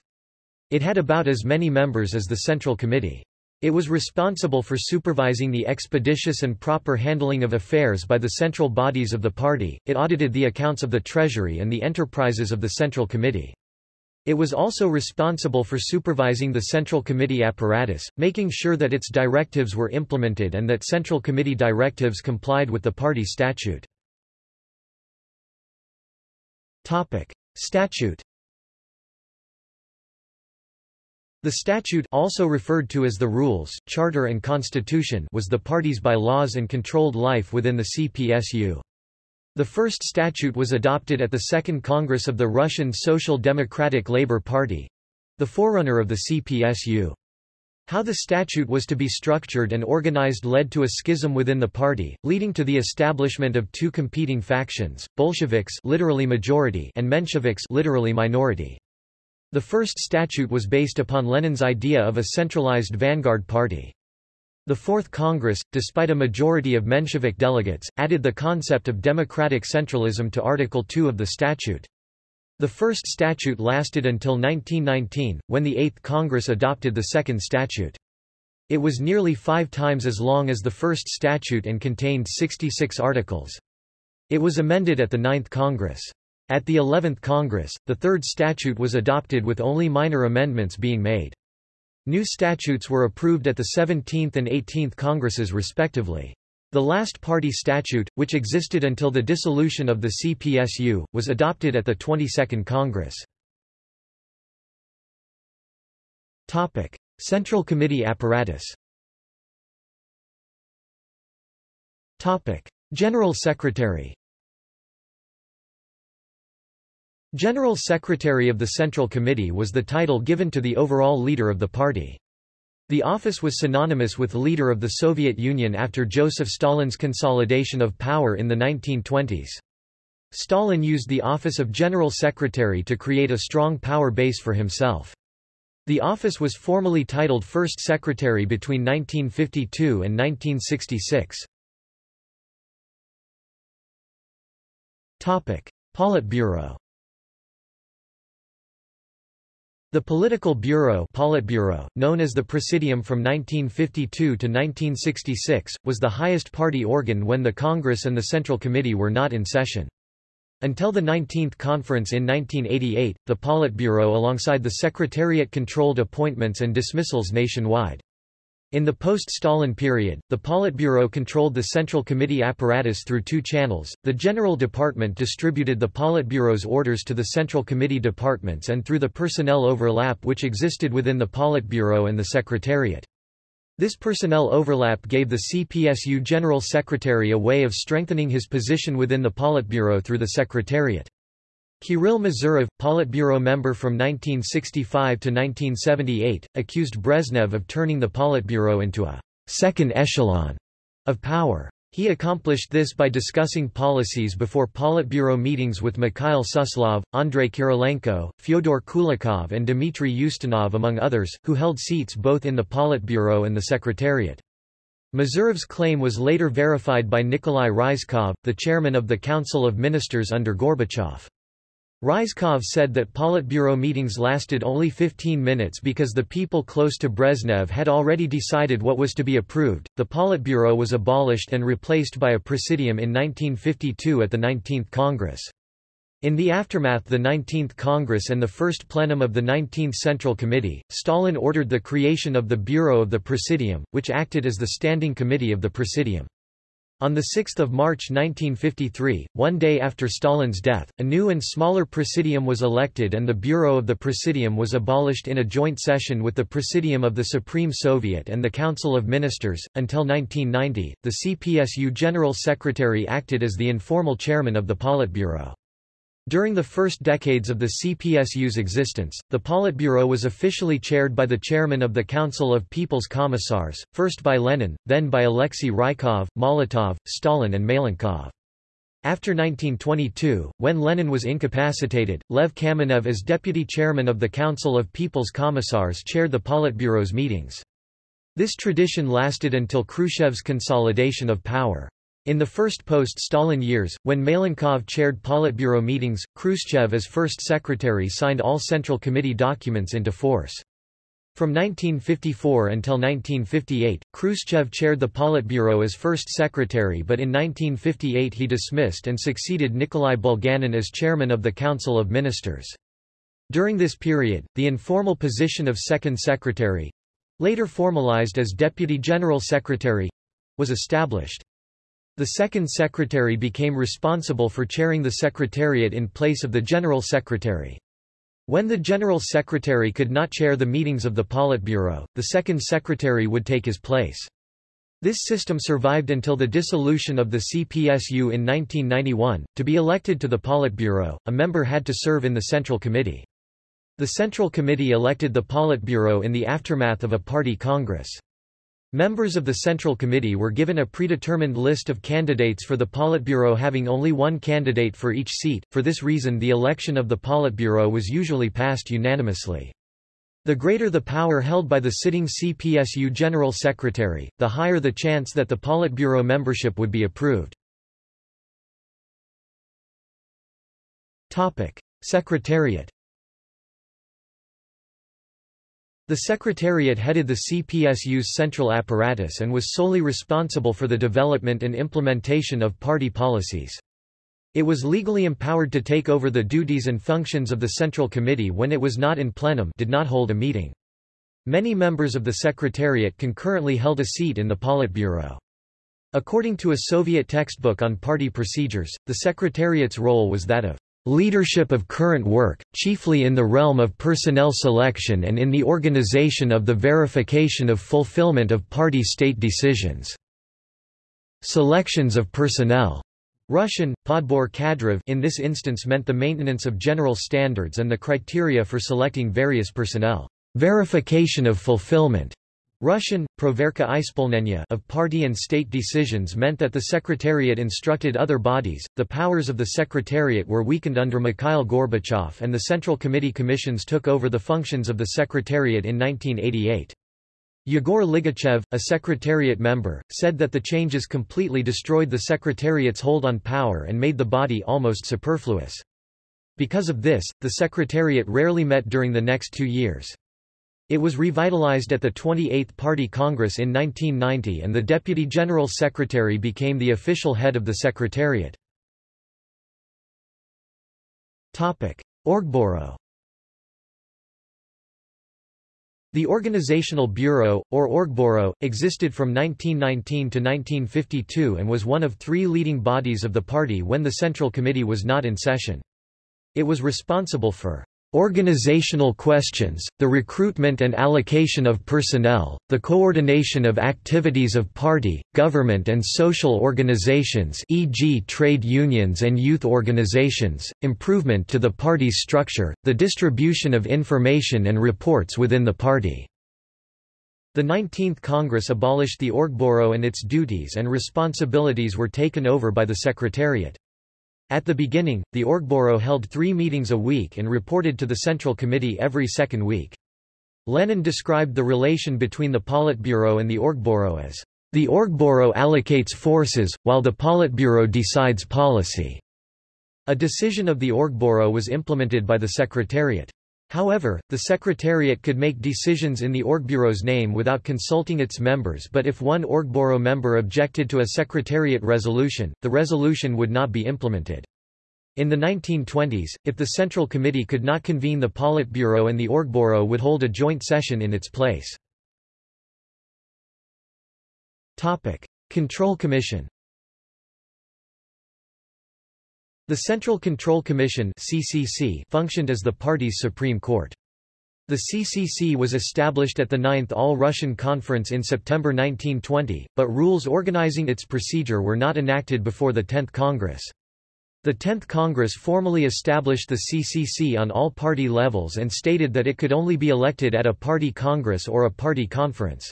It had about as many members as the Central Committee. It was responsible for supervising the expeditious and proper handling of affairs by the central bodies of the party, it audited the accounts of the Treasury and the enterprises of the Central Committee. It was also responsible for supervising the Central Committee apparatus, making sure that its directives were implemented and that Central Committee directives complied with the party statute. Topic. Statute The statute also referred to as the Rules, Charter and Constitution was the party's bylaws and controlled life within the CPSU. The first statute was adopted at the Second Congress of the Russian Social Democratic Labour Party—the forerunner of the CPSU. How the statute was to be structured and organized led to a schism within the party, leading to the establishment of two competing factions, Bolsheviks literally majority and Mensheviks literally minority. The first statute was based upon Lenin's idea of a centralized vanguard party. The Fourth Congress, despite a majority of Menshevik delegates, added the concept of democratic centralism to Article 2 of the statute. The first statute lasted until 1919, when the Eighth Congress adopted the second statute. It was nearly five times as long as the first statute and contained 66 articles. It was amended at the Ninth Congress. At the Eleventh Congress, the third statute was adopted with only minor amendments being made. New statutes were approved at the 17th and 18th Congresses respectively. The last party statute, which existed until the dissolution of the CPSU, was adopted at the 22nd Congress. Topic: Central Committee apparatus. Topic: General Secretary. General Secretary of the Central Committee was the title given to the overall leader of the party. The office was synonymous with leader of the Soviet Union after Joseph Stalin's consolidation of power in the 1920s. Stalin used the office of General Secretary to create a strong power base for himself. The office was formally titled First Secretary between 1952 and 1966. Topic: Politburo the Political Bureau Politburo, known as the Presidium from 1952 to 1966, was the highest party organ when the Congress and the Central Committee were not in session. Until the 19th Conference in 1988, the Politburo alongside the Secretariat controlled appointments and dismissals nationwide. In the post-Stalin period, the Politburo controlled the Central Committee apparatus through two channels. The General Department distributed the Politburo's orders to the Central Committee departments and through the personnel overlap which existed within the Politburo and the Secretariat. This personnel overlap gave the CPSU General Secretary a way of strengthening his position within the Politburo through the Secretariat. Kirill Mazurov, Politburo member from 1965 to 1978, accused Brezhnev of turning the Politburo into a second echelon of power. He accomplished this by discussing policies before Politburo meetings with Mikhail Suslov, Andrei Kirilenko, Fyodor Kulakov and Dmitry Ustinov among others, who held seats both in the Politburo and the Secretariat. Mazurov's claim was later verified by Nikolai Ryzhkov, the chairman of the Council of Ministers under Gorbachev. Ryzhkov said that Politburo meetings lasted only 15 minutes because the people close to Brezhnev had already decided what was to be approved. The Politburo was abolished and replaced by a presidium in 1952 at the 19th Congress. In the aftermath the 19th Congress and the first plenum of the 19th Central Committee, Stalin ordered the creation of the Bureau of the Presidium, which acted as the standing committee of the Presidium. On 6 March 1953, one day after Stalin's death, a new and smaller Presidium was elected and the Bureau of the Presidium was abolished in a joint session with the Presidium of the Supreme Soviet and the Council of Ministers. Until 1990, the CPSU General Secretary acted as the informal chairman of the Politburo. During the first decades of the CPSU's existence, the Politburo was officially chaired by the chairman of the Council of People's Commissars, first by Lenin, then by Alexei Rykov, Molotov, Stalin and Malenkov. After 1922, when Lenin was incapacitated, Lev Kamenev as deputy chairman of the Council of People's Commissars chaired the Politburo's meetings. This tradition lasted until Khrushchev's consolidation of power. In the first post-Stalin years, when Malenkov chaired Politburo meetings, Khrushchev as first secretary signed all Central Committee documents into force. From 1954 until 1958, Khrushchev chaired the Politburo as first secretary but in 1958 he dismissed and succeeded Nikolai Bulganin as chairman of the Council of Ministers. During this period, the informal position of Second Secretary—later formalized as Deputy General Secretary—was established. The Second Secretary became responsible for chairing the Secretariat in place of the General Secretary. When the General Secretary could not chair the meetings of the Politburo, the Second Secretary would take his place. This system survived until the dissolution of the CPSU in 1991. To be elected to the Politburo, a member had to serve in the Central Committee. The Central Committee elected the Politburo in the aftermath of a party congress. Members of the Central Committee were given a predetermined list of candidates for the Politburo having only one candidate for each seat, for this reason the election of the Politburo was usually passed unanimously. The greater the power held by the sitting CPSU General Secretary, the higher the chance that the Politburo membership would be approved. Secretariat The Secretariat headed the CPSU's central apparatus and was solely responsible for the development and implementation of party policies. It was legally empowered to take over the duties and functions of the Central Committee when it was not in plenum did not hold a meeting. Many members of the Secretariat concurrently held a seat in the Politburo. According to a Soviet textbook on party procedures, the Secretariat's role was that of leadership of current work, chiefly in the realm of personnel selection and in the organization of the verification of fulfillment of party state decisions. Selections of personnel Russian, podbor kadrov in this instance meant the maintenance of general standards and the criteria for selecting various personnel. Verification of fulfillment Russian, proverka ispolnenia of party and state decisions meant that the Secretariat instructed other bodies. The powers of the Secretariat were weakened under Mikhail Gorbachev and the Central Committee commissions took over the functions of the Secretariat in 1988. Yegor Ligachev, a Secretariat member, said that the changes completely destroyed the Secretariat's hold on power and made the body almost superfluous. Because of this, the Secretariat rarely met during the next two years. It was revitalized at the 28th Party Congress in 1990 and the Deputy General Secretary became the official head of the Secretariat. Orgburo The Organizational Bureau, or Orgburo, existed from 1919 to 1952 and was one of three leading bodies of the party when the Central Committee was not in session. It was responsible for Organizational questions, the recruitment and allocation of personnel, the coordination of activities of party, government and social organizations e.g. trade unions and youth organizations, improvement to the party's structure, the distribution of information and reports within the party. The 19th Congress abolished the Orgburo and its duties and responsibilities were taken over by the Secretariat. At the beginning, the Orgburo held three meetings a week and reported to the Central Committee every second week. Lenin described the relation between the Politburo and the Orgburo as, "...the Orgburo allocates forces, while the Politburo decides policy." A decision of the Orgburo was implemented by the Secretariat. However, the Secretariat could make decisions in the Orgburo's name without consulting its members but if one Orgburo member objected to a Secretariat resolution, the resolution would not be implemented. In the 1920s, if the Central Committee could not convene the Politburo and the Orgburo would hold a joint session in its place. Control Commission The Central Control Commission (CCC) functioned as the party's supreme court. The CCC was established at the Ninth All-Russian Conference in September 1920, but rules organizing its procedure were not enacted before the 10th Congress. The 10th Congress formally established the CCC on all party levels and stated that it could only be elected at a party congress or a party conference.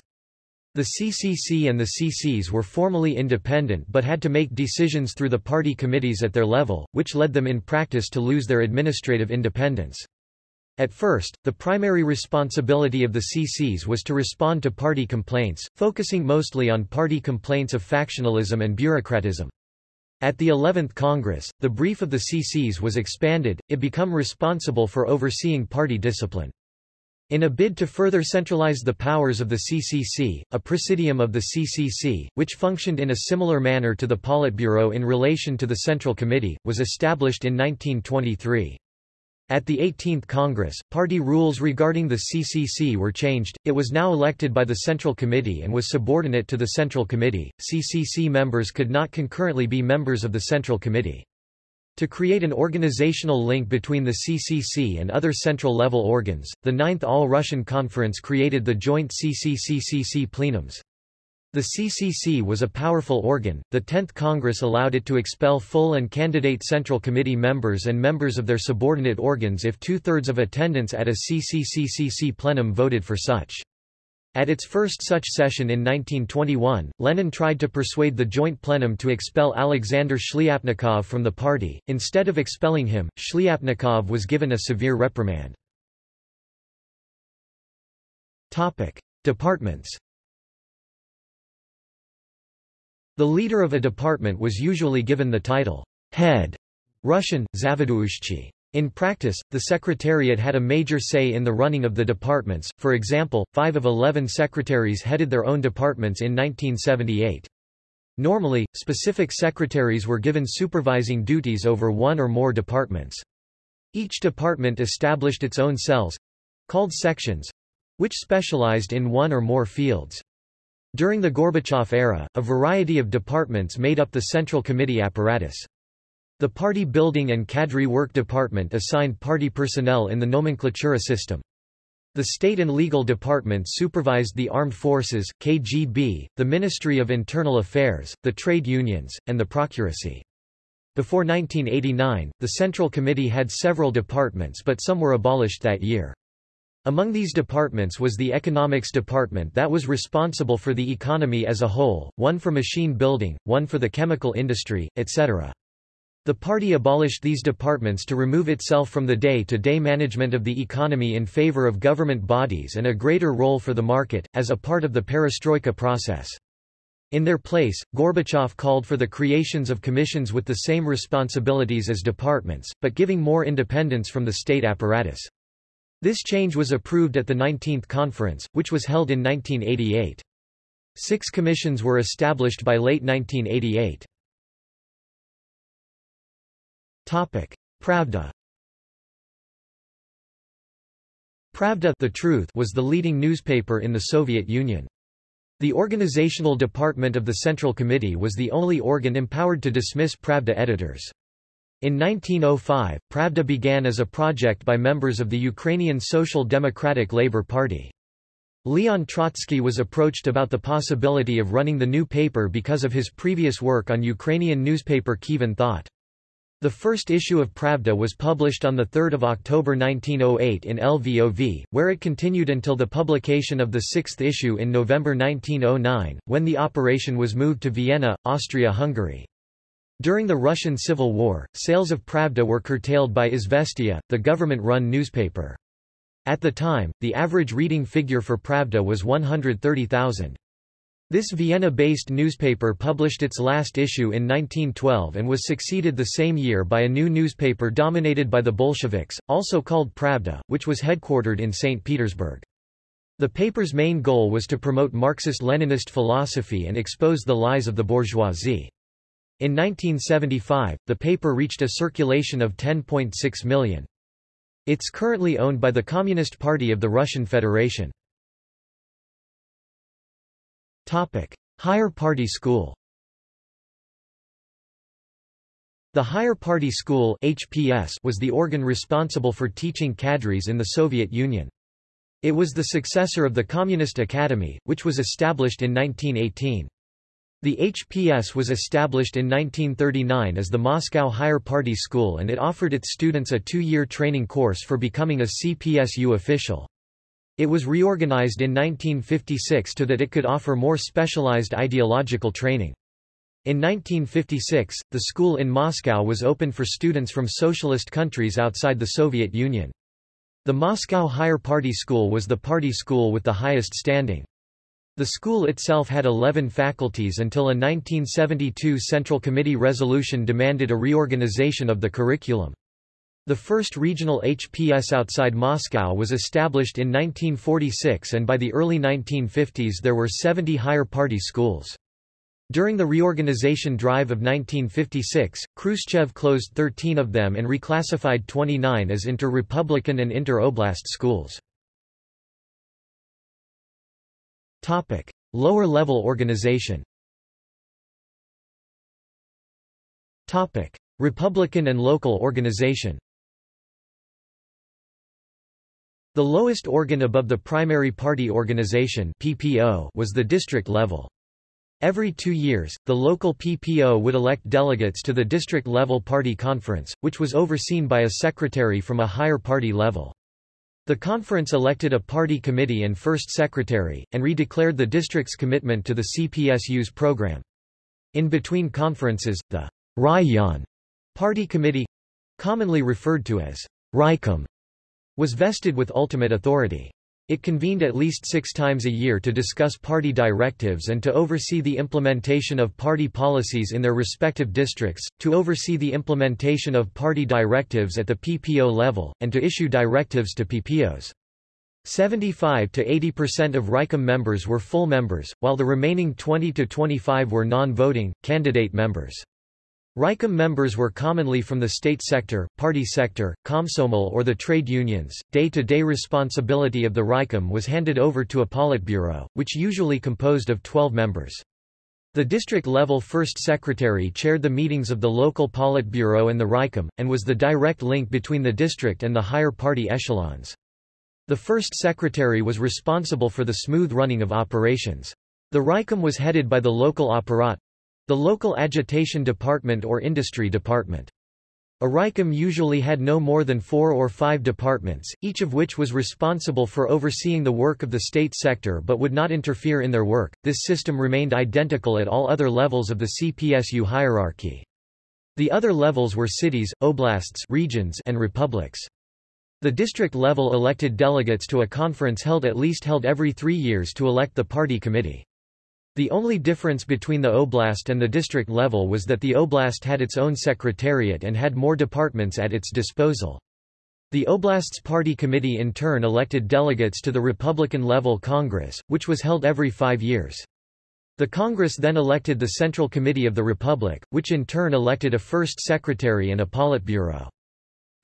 The CCC and the CCs were formally independent but had to make decisions through the party committees at their level, which led them in practice to lose their administrative independence. At first, the primary responsibility of the CCs was to respond to party complaints, focusing mostly on party complaints of factionalism and bureaucratism. At the 11th Congress, the brief of the CCs was expanded, it become responsible for overseeing party discipline. In a bid to further centralize the powers of the CCC, a presidium of the CCC, which functioned in a similar manner to the Politburo in relation to the Central Committee, was established in 1923. At the 18th Congress, party rules regarding the CCC were changed, it was now elected by the Central Committee and was subordinate to the Central Committee. CCC members could not concurrently be members of the Central Committee. To create an organizational link between the CCC and other central-level organs, the Ninth All-Russian Conference created the joint CCC-CCC plenums. The CCC was a powerful organ. The 10th Congress allowed it to expel full and candidate Central Committee members and members of their subordinate organs if two-thirds of attendance at a CCC-CCC plenum voted for such. At its first such session in 1921, Lenin tried to persuade the joint plenum to expel Alexander Shliapnikov from the party. Instead of expelling him, Shliapnikov was given a severe reprimand. Topic: Departments. The leader of a department was usually given the title head, Russian, Zavaduushchi. In practice, the Secretariat had a major say in the running of the departments, for example, five of eleven secretaries headed their own departments in 1978. Normally, specific secretaries were given supervising duties over one or more departments. Each department established its own cells—called sections—which specialized in one or more fields. During the Gorbachev era, a variety of departments made up the Central Committee apparatus. The Party Building and Cadre Work Department assigned party personnel in the nomenklatura system. The State and Legal Department supervised the Armed Forces, KGB, the Ministry of Internal Affairs, the trade unions, and the Procuracy. Before 1989, the Central Committee had several departments but some were abolished that year. Among these departments was the Economics Department that was responsible for the economy as a whole, one for machine building, one for the chemical industry, etc. The party abolished these departments to remove itself from the day-to-day -day management of the economy in favor of government bodies and a greater role for the market, as a part of the perestroika process. In their place, Gorbachev called for the creations of commissions with the same responsibilities as departments, but giving more independence from the state apparatus. This change was approved at the 19th Conference, which was held in 1988. Six commissions were established by late 1988. Topic: Pravda. Pravda the Truth was the leading newspaper in the Soviet Union. The organizational department of the Central Committee was the only organ empowered to dismiss Pravda editors. In 1905, Pravda began as a project by members of the Ukrainian Social Democratic Labour Party. Leon Trotsky was approached about the possibility of running the new paper because of his previous work on Ukrainian newspaper Kievan Thought. The first issue of Pravda was published on 3 October 1908 in LVOV, where it continued until the publication of the sixth issue in November 1909, when the operation was moved to Vienna, Austria-Hungary. During the Russian Civil War, sales of Pravda were curtailed by Izvestia, the government-run newspaper. At the time, the average reading figure for Pravda was 130,000. This Vienna-based newspaper published its last issue in 1912 and was succeeded the same year by a new newspaper dominated by the Bolsheviks, also called Pravda, which was headquartered in St. Petersburg. The paper's main goal was to promote Marxist-Leninist philosophy and expose the lies of the bourgeoisie. In 1975, the paper reached a circulation of 10.6 million. It's currently owned by the Communist Party of the Russian Federation. Topic: Higher Party School. The Higher Party School (HPS) was the organ responsible for teaching cadres in the Soviet Union. It was the successor of the Communist Academy, which was established in 1918. The HPS was established in 1939 as the Moscow Higher Party School and it offered its students a two-year training course for becoming a CPSU official. It was reorganized in 1956 to that it could offer more specialized ideological training. In 1956, the school in Moscow was open for students from socialist countries outside the Soviet Union. The Moscow Higher Party School was the party school with the highest standing. The school itself had 11 faculties until a 1972 Central Committee resolution demanded a reorganization of the curriculum. The first regional HPS outside Moscow was established in 1946 and by the early 1950s there were 70 higher party schools. During the reorganization drive of 1956, Khrushchev closed 13 of them and reclassified 29 as inter-republican and inter-oblast schools. Lower-level organization Republican and local organization The lowest organ above the primary party organization PPO was the district level. Every two years, the local PPO would elect delegates to the district-level party conference, which was overseen by a secretary from a higher party level. The conference elected a party committee and first secretary, and redeclared the district's commitment to the CPSU's program. In between conferences, the Raion party committee—commonly referred to as Raikom was vested with ultimate authority. It convened at least six times a year to discuss party directives and to oversee the implementation of party policies in their respective districts, to oversee the implementation of party directives at the PPO level, and to issue directives to PPOs. 75 to 80% of Raikom members were full members, while the remaining 20 to 25 were non-voting, candidate members. Raikom members were commonly from the state sector, party sector, Komsomol or the trade unions. Day-to-day -day responsibility of the Raikom was handed over to a Politburo, which usually composed of 12 members. The district-level first secretary chaired the meetings of the local Politburo and the Raikom, and was the direct link between the district and the higher party echelons. The first secretary was responsible for the smooth running of operations. The Raikom was headed by the local apparat, the local agitation department or industry department. A Raikom usually had no more than four or five departments, each of which was responsible for overseeing the work of the state sector but would not interfere in their work. This system remained identical at all other levels of the CPSU hierarchy. The other levels were cities, oblasts regions, and republics. The district level elected delegates to a conference held at least held every three years to elect the party committee. The only difference between the oblast and the district level was that the oblast had its own secretariat and had more departments at its disposal. The oblast's party committee in turn elected delegates to the Republican-level Congress, which was held every five years. The Congress then elected the Central Committee of the Republic, which in turn elected a first secretary and a Politburo.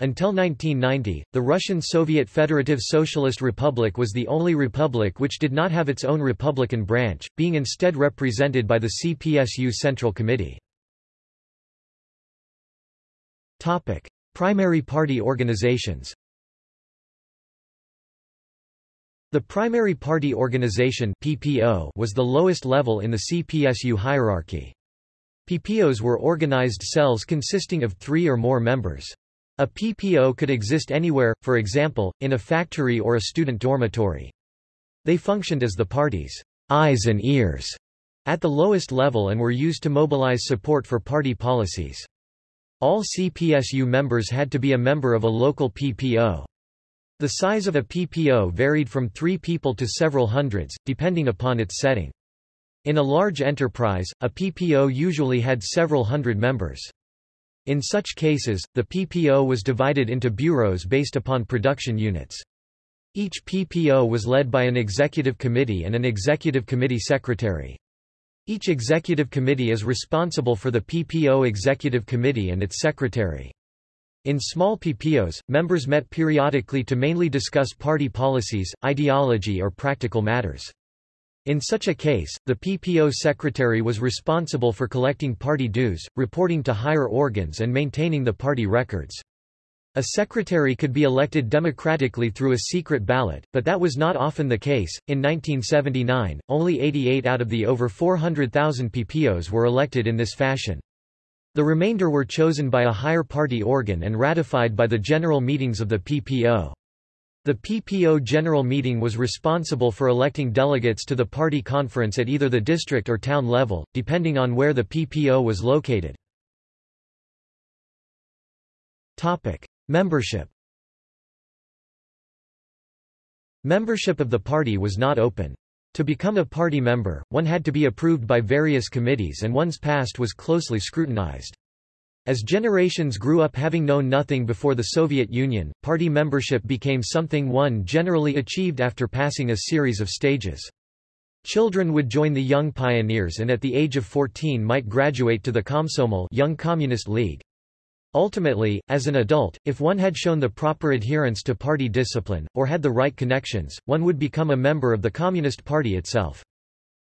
Until 1990, the Russian Soviet Federative Socialist Republic was the only republic which did not have its own Republican branch, being instead represented by the CPSU Central Committee. Topic: Primary party organizations. The primary party organization [NOISE] was the lowest level in the CPSU hierarchy. PPOs were organized cells consisting of 3 or more members. A PPO could exist anywhere, for example, in a factory or a student dormitory. They functioned as the party's eyes and ears at the lowest level and were used to mobilize support for party policies. All CPSU members had to be a member of a local PPO. The size of a PPO varied from three people to several hundreds, depending upon its setting. In a large enterprise, a PPO usually had several hundred members. In such cases, the PPO was divided into bureaus based upon production units. Each PPO was led by an executive committee and an executive committee secretary. Each executive committee is responsible for the PPO executive committee and its secretary. In small PPOs, members met periodically to mainly discuss party policies, ideology or practical matters. In such a case, the PPO secretary was responsible for collecting party dues, reporting to higher organs and maintaining the party records. A secretary could be elected democratically through a secret ballot, but that was not often the case. In 1979, only 88 out of the over 400,000 PPOs were elected in this fashion. The remainder were chosen by a higher party organ and ratified by the general meetings of the PPO. The PPO General Meeting was responsible for electing delegates to the party conference at either the district or town level, depending on where the PPO was located. Membership Membership of the party was not open. To become a party member, one had to be approved by various committees and one's past was closely scrutinized. As generations grew up having known nothing before the Soviet Union, party membership became something one generally achieved after passing a series of stages. Children would join the Young Pioneers and at the age of 14 might graduate to the Komsomol Young Communist League. Ultimately, as an adult, if one had shown the proper adherence to party discipline, or had the right connections, one would become a member of the Communist Party itself.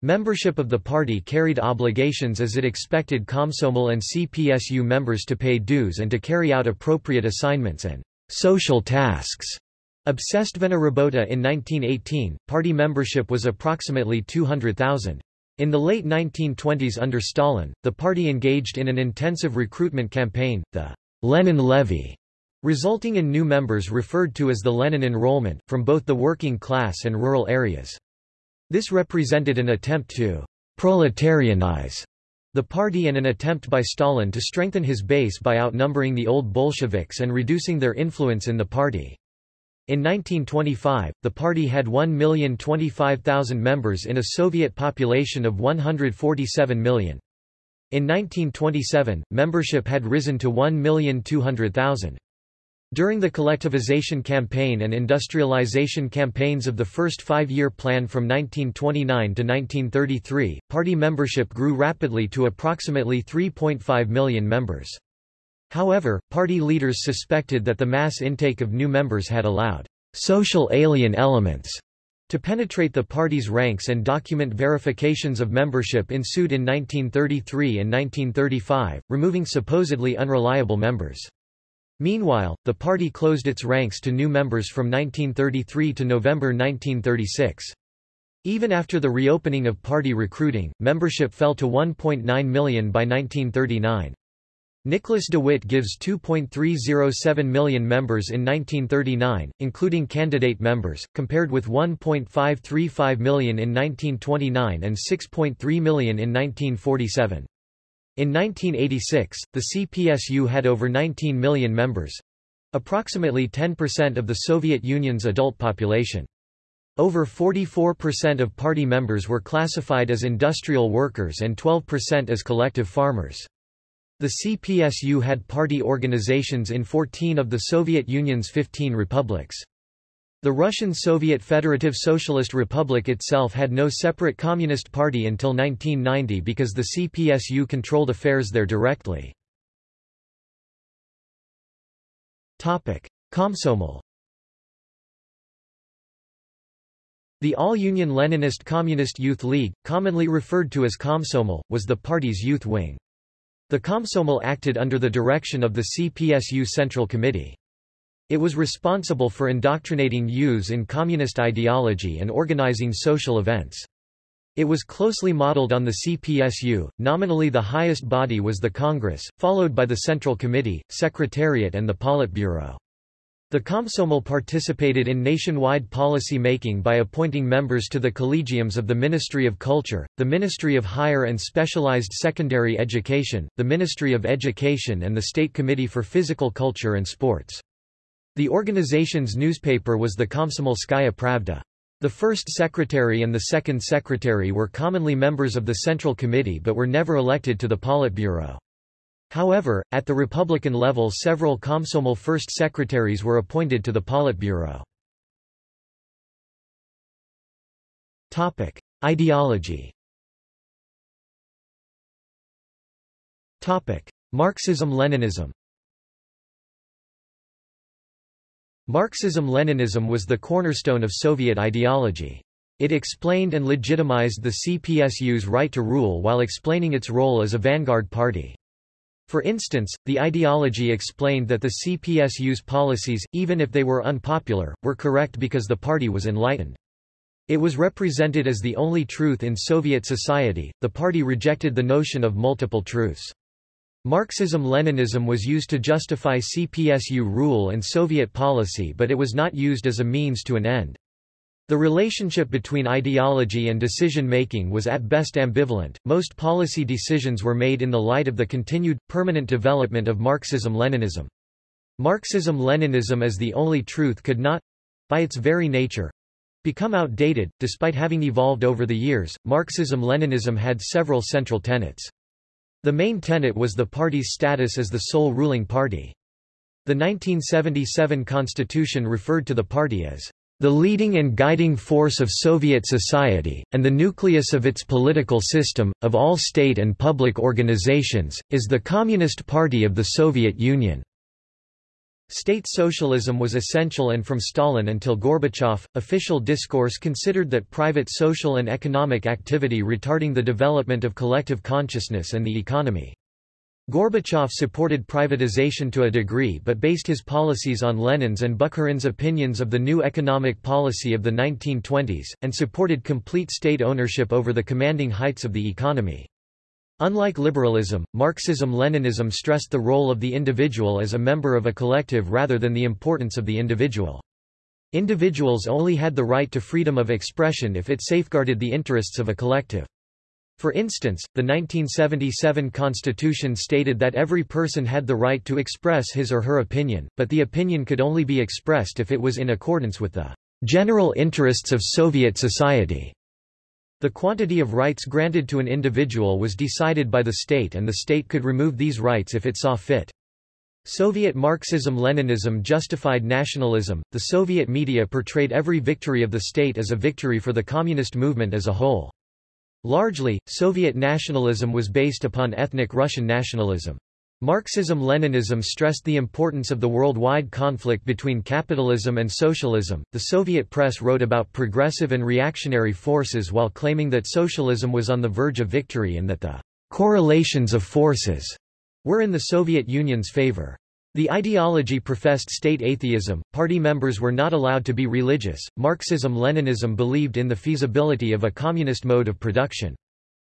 Membership of the party carried obligations as it expected Komsomol and CPSU members to pay dues and to carry out appropriate assignments and social tasks. Obsestvena Rabota in 1918, party membership was approximately 200,000. In the late 1920s under Stalin, the party engaged in an intensive recruitment campaign, the Lenin Levy, resulting in new members referred to as the Lenin enrollment, from both the working class and rural areas. This represented an attempt to proletarianize the party and an attempt by Stalin to strengthen his base by outnumbering the old Bolsheviks and reducing their influence in the party. In 1925, the party had 1,025,000 members in a Soviet population of 147 million. In 1927, membership had risen to 1,200,000. During the collectivization campaign and industrialization campaigns of the first five-year plan from 1929 to 1933, party membership grew rapidly to approximately 3.5 million members. However, party leaders suspected that the mass intake of new members had allowed social alien elements to penetrate the party's ranks and document verifications of membership ensued in 1933 and 1935, removing supposedly unreliable members. Meanwhile, the party closed its ranks to new members from 1933 to November 1936. Even after the reopening of party recruiting, membership fell to 1.9 million by 1939. Nicholas de Witt gives 2.307 million members in 1939, including candidate members, compared with 1.535 million in 1929 and 6.3 million in 1947. In 1986, the CPSU had over 19 million members—approximately 10% of the Soviet Union's adult population. Over 44% of party members were classified as industrial workers and 12% as collective farmers. The CPSU had party organizations in 14 of the Soviet Union's 15 republics. The Russian Soviet Federative Socialist Republic itself had no separate Communist Party until 1990 because the CPSU controlled affairs there directly. Komsomol The All-Union Leninist Communist Youth League, commonly referred to as Komsomol, was the party's youth wing. The Komsomol acted under the direction of the CPSU Central Committee. It was responsible for indoctrinating youths in communist ideology and organizing social events. It was closely modeled on the CPSU, nominally the highest body was the Congress, followed by the Central Committee, Secretariat and the Politburo. The Komsomol participated in nationwide policy making by appointing members to the collegiums of the Ministry of Culture, the Ministry of Higher and Specialized Secondary Education, the Ministry of Education and the State Committee for Physical Culture and Sports. The organization's newspaper was the Komsomolskaya Pravda. The first secretary and the second secretary were commonly members of the Central Committee but were never elected to the Politburo. However, at the Republican level several Komsomol first secretaries were appointed to the Politburo. Topic. Ideology Topic. Marxism-Leninism Marxism-Leninism was the cornerstone of Soviet ideology. It explained and legitimized the CPSU's right to rule while explaining its role as a vanguard party. For instance, the ideology explained that the CPSU's policies, even if they were unpopular, were correct because the party was enlightened. It was represented as the only truth in Soviet society. The party rejected the notion of multiple truths. Marxism-Leninism was used to justify CPSU rule and Soviet policy but it was not used as a means to an end. The relationship between ideology and decision-making was at best ambivalent. Most policy decisions were made in the light of the continued, permanent development of Marxism-Leninism. Marxism-Leninism as the only truth could not, by its very nature, become outdated. Despite having evolved over the years, Marxism-Leninism had several central tenets. The main tenet was the party's status as the sole ruling party. The 1977 constitution referred to the party as The leading and guiding force of Soviet society, and the nucleus of its political system, of all state and public organizations, is the Communist Party of the Soviet Union. State socialism was essential and from Stalin until Gorbachev, official discourse considered that private social and economic activity retarding the development of collective consciousness and the economy. Gorbachev supported privatization to a degree but based his policies on Lenin's and Bukharin's opinions of the new economic policy of the 1920s, and supported complete state ownership over the commanding heights of the economy. Unlike liberalism, Marxism-Leninism stressed the role of the individual as a member of a collective rather than the importance of the individual. Individuals only had the right to freedom of expression if it safeguarded the interests of a collective. For instance, the 1977 Constitution stated that every person had the right to express his or her opinion, but the opinion could only be expressed if it was in accordance with the general interests of Soviet society. The quantity of rights granted to an individual was decided by the state and the state could remove these rights if it saw fit. Soviet Marxism-Leninism justified nationalism. The Soviet media portrayed every victory of the state as a victory for the communist movement as a whole. Largely, Soviet nationalism was based upon ethnic Russian nationalism. Marxism-Leninism stressed the importance of the worldwide conflict between capitalism and socialism. The Soviet press wrote about progressive and reactionary forces while claiming that socialism was on the verge of victory and that the correlations of forces were in the Soviet Union's favor. The ideology professed state atheism, party members were not allowed to be religious. Marxism-Leninism believed in the feasibility of a communist mode of production.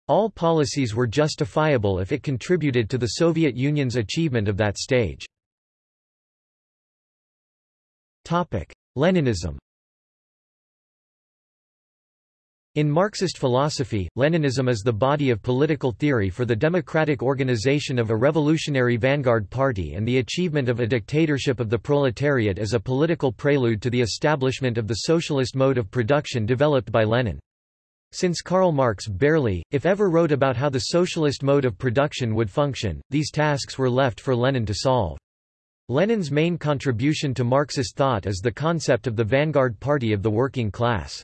All policies were justifiable if it contributed to the Soviet Union's achievement of that stage. Leninism In Marxist philosophy, Leninism is the body of political theory for the democratic organization of a revolutionary vanguard party and the achievement of a dictatorship of the proletariat as a political prelude to the establishment of the socialist mode of production developed by Lenin. Since Karl Marx barely, if ever wrote about how the socialist mode of production would function, these tasks were left for Lenin to solve. Lenin's main contribution to Marxist thought is the concept of the vanguard party of the working class.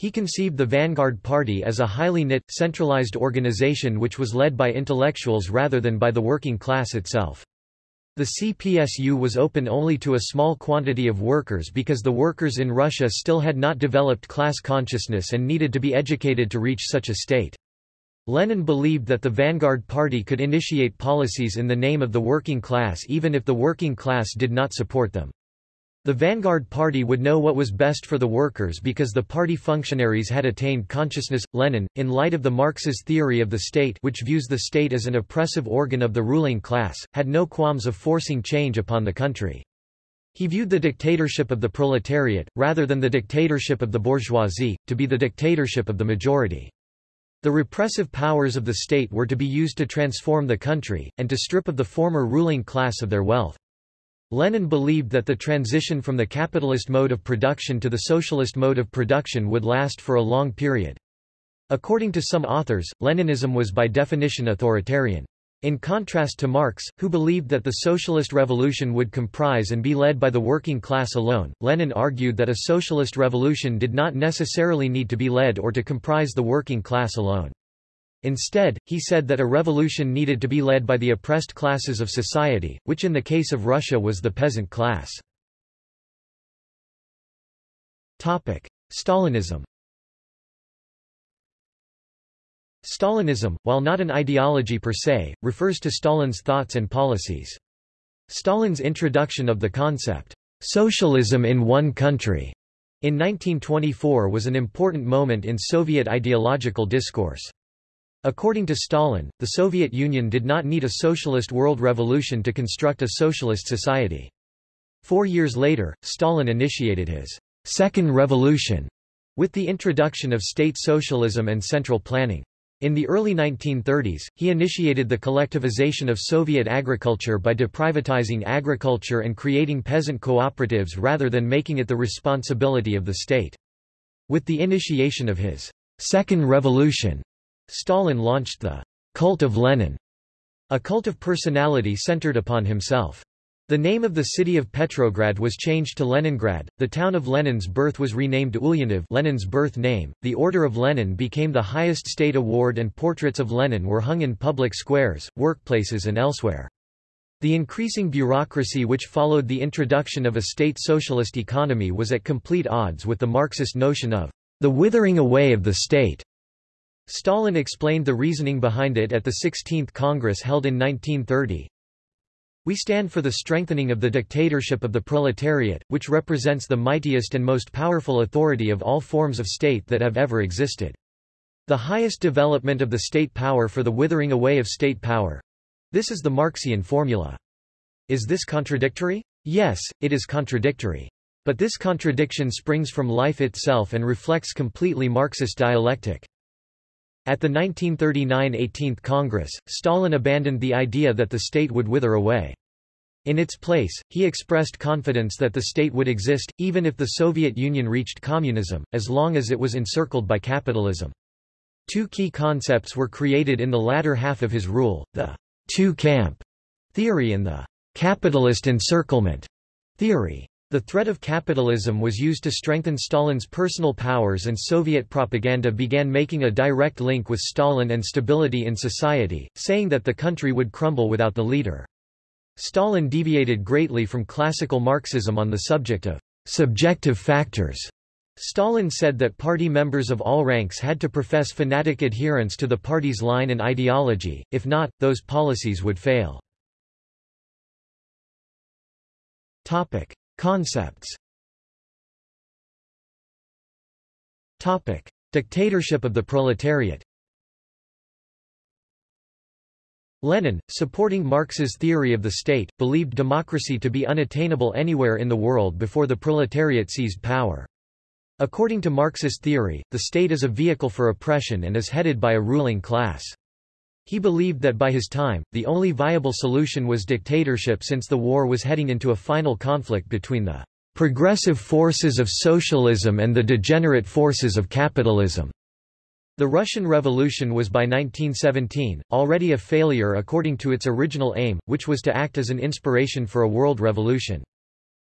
He conceived the Vanguard Party as a highly knit, centralized organization which was led by intellectuals rather than by the working class itself. The CPSU was open only to a small quantity of workers because the workers in Russia still had not developed class consciousness and needed to be educated to reach such a state. Lenin believed that the Vanguard Party could initiate policies in the name of the working class even if the working class did not support them. The Vanguard Party would know what was best for the workers because the party functionaries had attained consciousness. Lenin, in light of the Marxist theory of the state which views the state as an oppressive organ of the ruling class, had no qualms of forcing change upon the country. He viewed the dictatorship of the proletariat, rather than the dictatorship of the bourgeoisie, to be the dictatorship of the majority. The repressive powers of the state were to be used to transform the country, and to strip of the former ruling class of their wealth. Lenin believed that the transition from the capitalist mode of production to the socialist mode of production would last for a long period. According to some authors, Leninism was by definition authoritarian. In contrast to Marx, who believed that the socialist revolution would comprise and be led by the working class alone, Lenin argued that a socialist revolution did not necessarily need to be led or to comprise the working class alone. Instead, he said that a revolution needed to be led by the oppressed classes of society, which in the case of Russia was the peasant class. Topic. Stalinism Stalinism, while not an ideology per se, refers to Stalin's thoughts and policies. Stalin's introduction of the concept, socialism in one country, in 1924 was an important moment in Soviet ideological discourse. According to Stalin, the Soviet Union did not need a socialist world revolution to construct a socialist society. Four years later, Stalin initiated his Second Revolution with the introduction of state socialism and central planning. In the early 1930s, he initiated the collectivization of Soviet agriculture by deprivatizing agriculture and creating peasant cooperatives rather than making it the responsibility of the state. With the initiation of his Second Revolution, Stalin launched the cult of Lenin, a cult of personality centered upon himself. The name of the city of Petrograd was changed to Leningrad. The town of Lenin's birth was renamed Ulyanov, Lenin's birth name. The Order of Lenin became the highest state award and portraits of Lenin were hung in public squares, workplaces and elsewhere. The increasing bureaucracy which followed the introduction of a state socialist economy was at complete odds with the Marxist notion of the withering away of the state. Stalin explained the reasoning behind it at the 16th Congress held in 1930. We stand for the strengthening of the dictatorship of the proletariat, which represents the mightiest and most powerful authority of all forms of state that have ever existed. The highest development of the state power for the withering away of state power. This is the Marxian formula. Is this contradictory? Yes, it is contradictory. But this contradiction springs from life itself and reflects completely Marxist dialectic. At the 1939 18th Congress, Stalin abandoned the idea that the state would wither away. In its place, he expressed confidence that the state would exist, even if the Soviet Union reached communism, as long as it was encircled by capitalism. Two key concepts were created in the latter half of his rule, the two-camp theory and the capitalist encirclement theory. The threat of capitalism was used to strengthen Stalin's personal powers and Soviet propaganda began making a direct link with Stalin and stability in society, saying that the country would crumble without the leader. Stalin deviated greatly from classical Marxism on the subject of subjective factors. Stalin said that party members of all ranks had to profess fanatic adherence to the party's line and ideology, if not, those policies would fail. Topic. Concepts Topic. Dictatorship of the proletariat Lenin, supporting Marx's theory of the state, believed democracy to be unattainable anywhere in the world before the proletariat seized power. According to Marxist theory, the state is a vehicle for oppression and is headed by a ruling class. He believed that by his time, the only viable solution was dictatorship since the war was heading into a final conflict between the progressive forces of socialism and the degenerate forces of capitalism. The Russian Revolution was by 1917, already a failure according to its original aim, which was to act as an inspiration for a world revolution.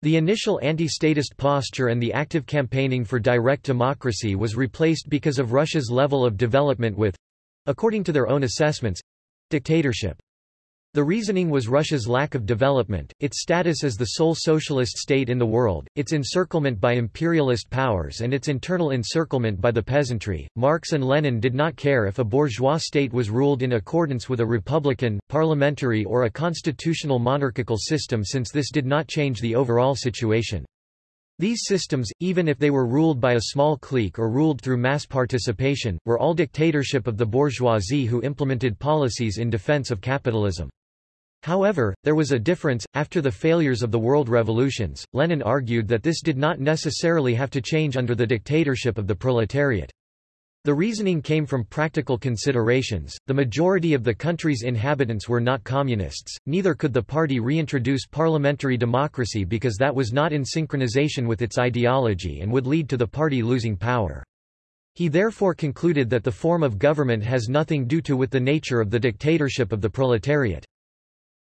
The initial anti-statist posture and the active campaigning for direct democracy was replaced because of Russia's level of development with according to their own assessments dictatorship. The reasoning was Russia's lack of development, its status as the sole socialist state in the world, its encirclement by imperialist powers and its internal encirclement by the peasantry. Marx and Lenin did not care if a bourgeois state was ruled in accordance with a republican, parliamentary or a constitutional monarchical system since this did not change the overall situation. These systems, even if they were ruled by a small clique or ruled through mass participation, were all dictatorship of the bourgeoisie who implemented policies in defense of capitalism. However, there was a difference. After the failures of the world revolutions, Lenin argued that this did not necessarily have to change under the dictatorship of the proletariat. The reasoning came from practical considerations. The majority of the country's inhabitants were not communists, neither could the party reintroduce parliamentary democracy because that was not in synchronization with its ideology and would lead to the party losing power. He therefore concluded that the form of government has nothing to do with the nature of the dictatorship of the proletariat.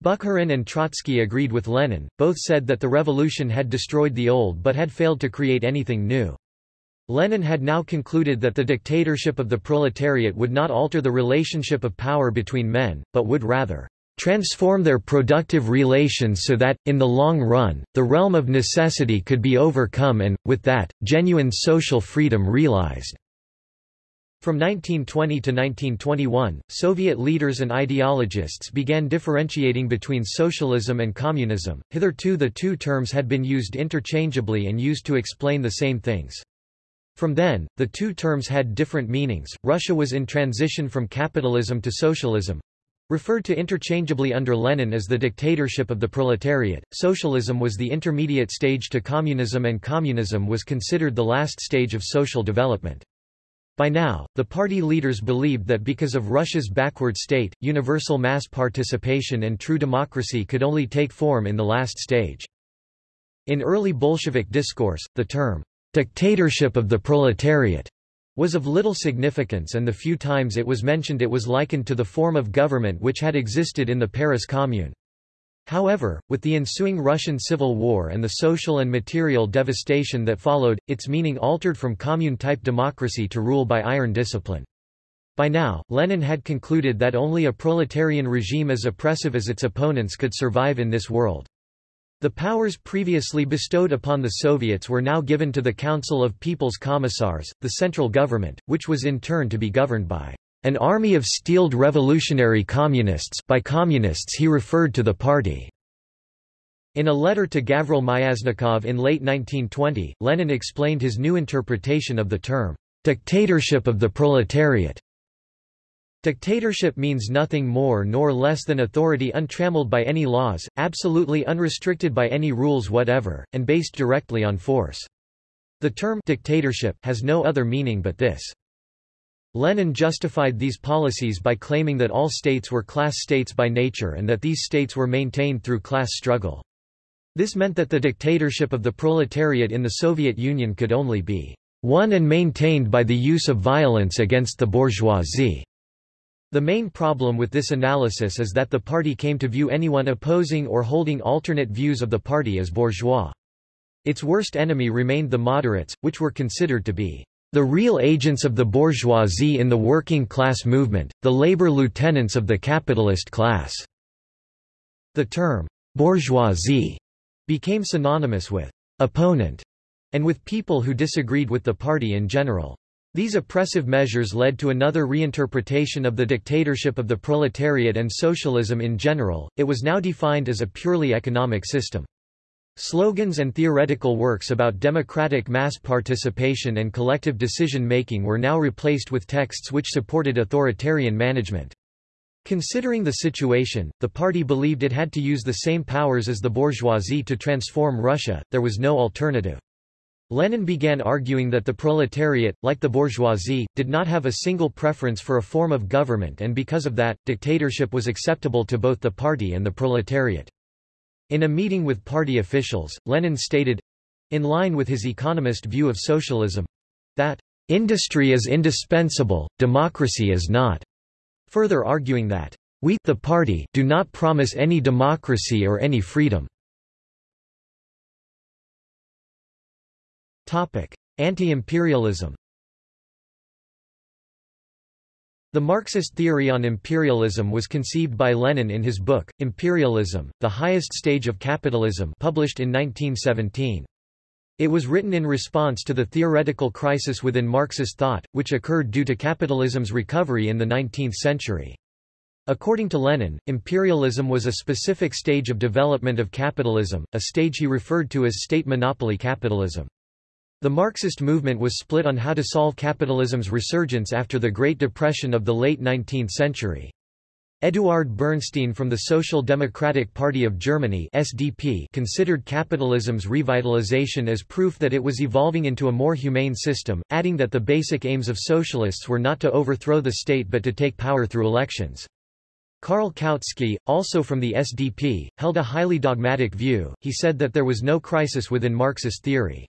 Bukharin and Trotsky agreed with Lenin, both said that the revolution had destroyed the old but had failed to create anything new. Lenin had now concluded that the dictatorship of the proletariat would not alter the relationship of power between men, but would rather transform their productive relations so that, in the long run, the realm of necessity could be overcome and, with that, genuine social freedom realized. From 1920 to 1921, Soviet leaders and ideologists began differentiating between socialism and communism. Hitherto the two terms had been used interchangeably and used to explain the same things. From then, the two terms had different meanings. Russia was in transition from capitalism to socialism, referred to interchangeably under Lenin as the dictatorship of the proletariat. Socialism was the intermediate stage to communism and communism was considered the last stage of social development. By now, the party leaders believed that because of Russia's backward state, universal mass participation and true democracy could only take form in the last stage. In early Bolshevik discourse, the term dictatorship of the proletariat was of little significance and the few times it was mentioned it was likened to the form of government which had existed in the Paris Commune. However, with the ensuing Russian Civil War and the social and material devastation that followed, its meaning altered from commune-type democracy to rule by iron discipline. By now, Lenin had concluded that only a proletarian regime as oppressive as its opponents could survive in this world. The powers previously bestowed upon the Soviets were now given to the Council of People's Commissars, the central government, which was in turn to be governed by an army of steeled revolutionary communists by communists he referred to the party. In a letter to Gavril Myasnikov in late 1920, Lenin explained his new interpretation of the term, dictatorship of the proletariat. Dictatorship means nothing more nor less than authority untrammeled by any laws, absolutely unrestricted by any rules whatever, and based directly on force. The term dictatorship has no other meaning but this. Lenin justified these policies by claiming that all states were class states by nature and that these states were maintained through class struggle. This meant that the dictatorship of the proletariat in the Soviet Union could only be won and maintained by the use of violence against the bourgeoisie. The main problem with this analysis is that the party came to view anyone opposing or holding alternate views of the party as bourgeois. Its worst enemy remained the moderates, which were considered to be the real agents of the bourgeoisie in the working class movement, the labor lieutenants of the capitalist class. The term, bourgeoisie, became synonymous with opponent and with people who disagreed with the party in general. These oppressive measures led to another reinterpretation of the dictatorship of the proletariat and socialism in general, it was now defined as a purely economic system. Slogans and theoretical works about democratic mass participation and collective decision-making were now replaced with texts which supported authoritarian management. Considering the situation, the party believed it had to use the same powers as the bourgeoisie to transform Russia, there was no alternative. Lenin began arguing that the proletariat, like the bourgeoisie, did not have a single preference for a form of government and because of that, dictatorship was acceptable to both the party and the proletariat. In a meeting with party officials, Lenin stated—in line with his economist view of socialism—that industry is indispensable, democracy is not, further arguing that we the party do not promise any democracy or any freedom. Anti-imperialism The Marxist theory on imperialism was conceived by Lenin in his book, Imperialism, The Highest Stage of Capitalism published in 1917. It was written in response to the theoretical crisis within Marxist thought, which occurred due to capitalism's recovery in the 19th century. According to Lenin, imperialism was a specific stage of development of capitalism, a stage he referred to as state monopoly capitalism. The Marxist movement was split on how to solve capitalism's resurgence after the Great Depression of the late 19th century. Eduard Bernstein from the Social Democratic Party of Germany SDP considered capitalism's revitalization as proof that it was evolving into a more humane system, adding that the basic aims of socialists were not to overthrow the state but to take power through elections. Karl Kautsky, also from the SDP, held a highly dogmatic view, he said that there was no crisis within Marxist theory.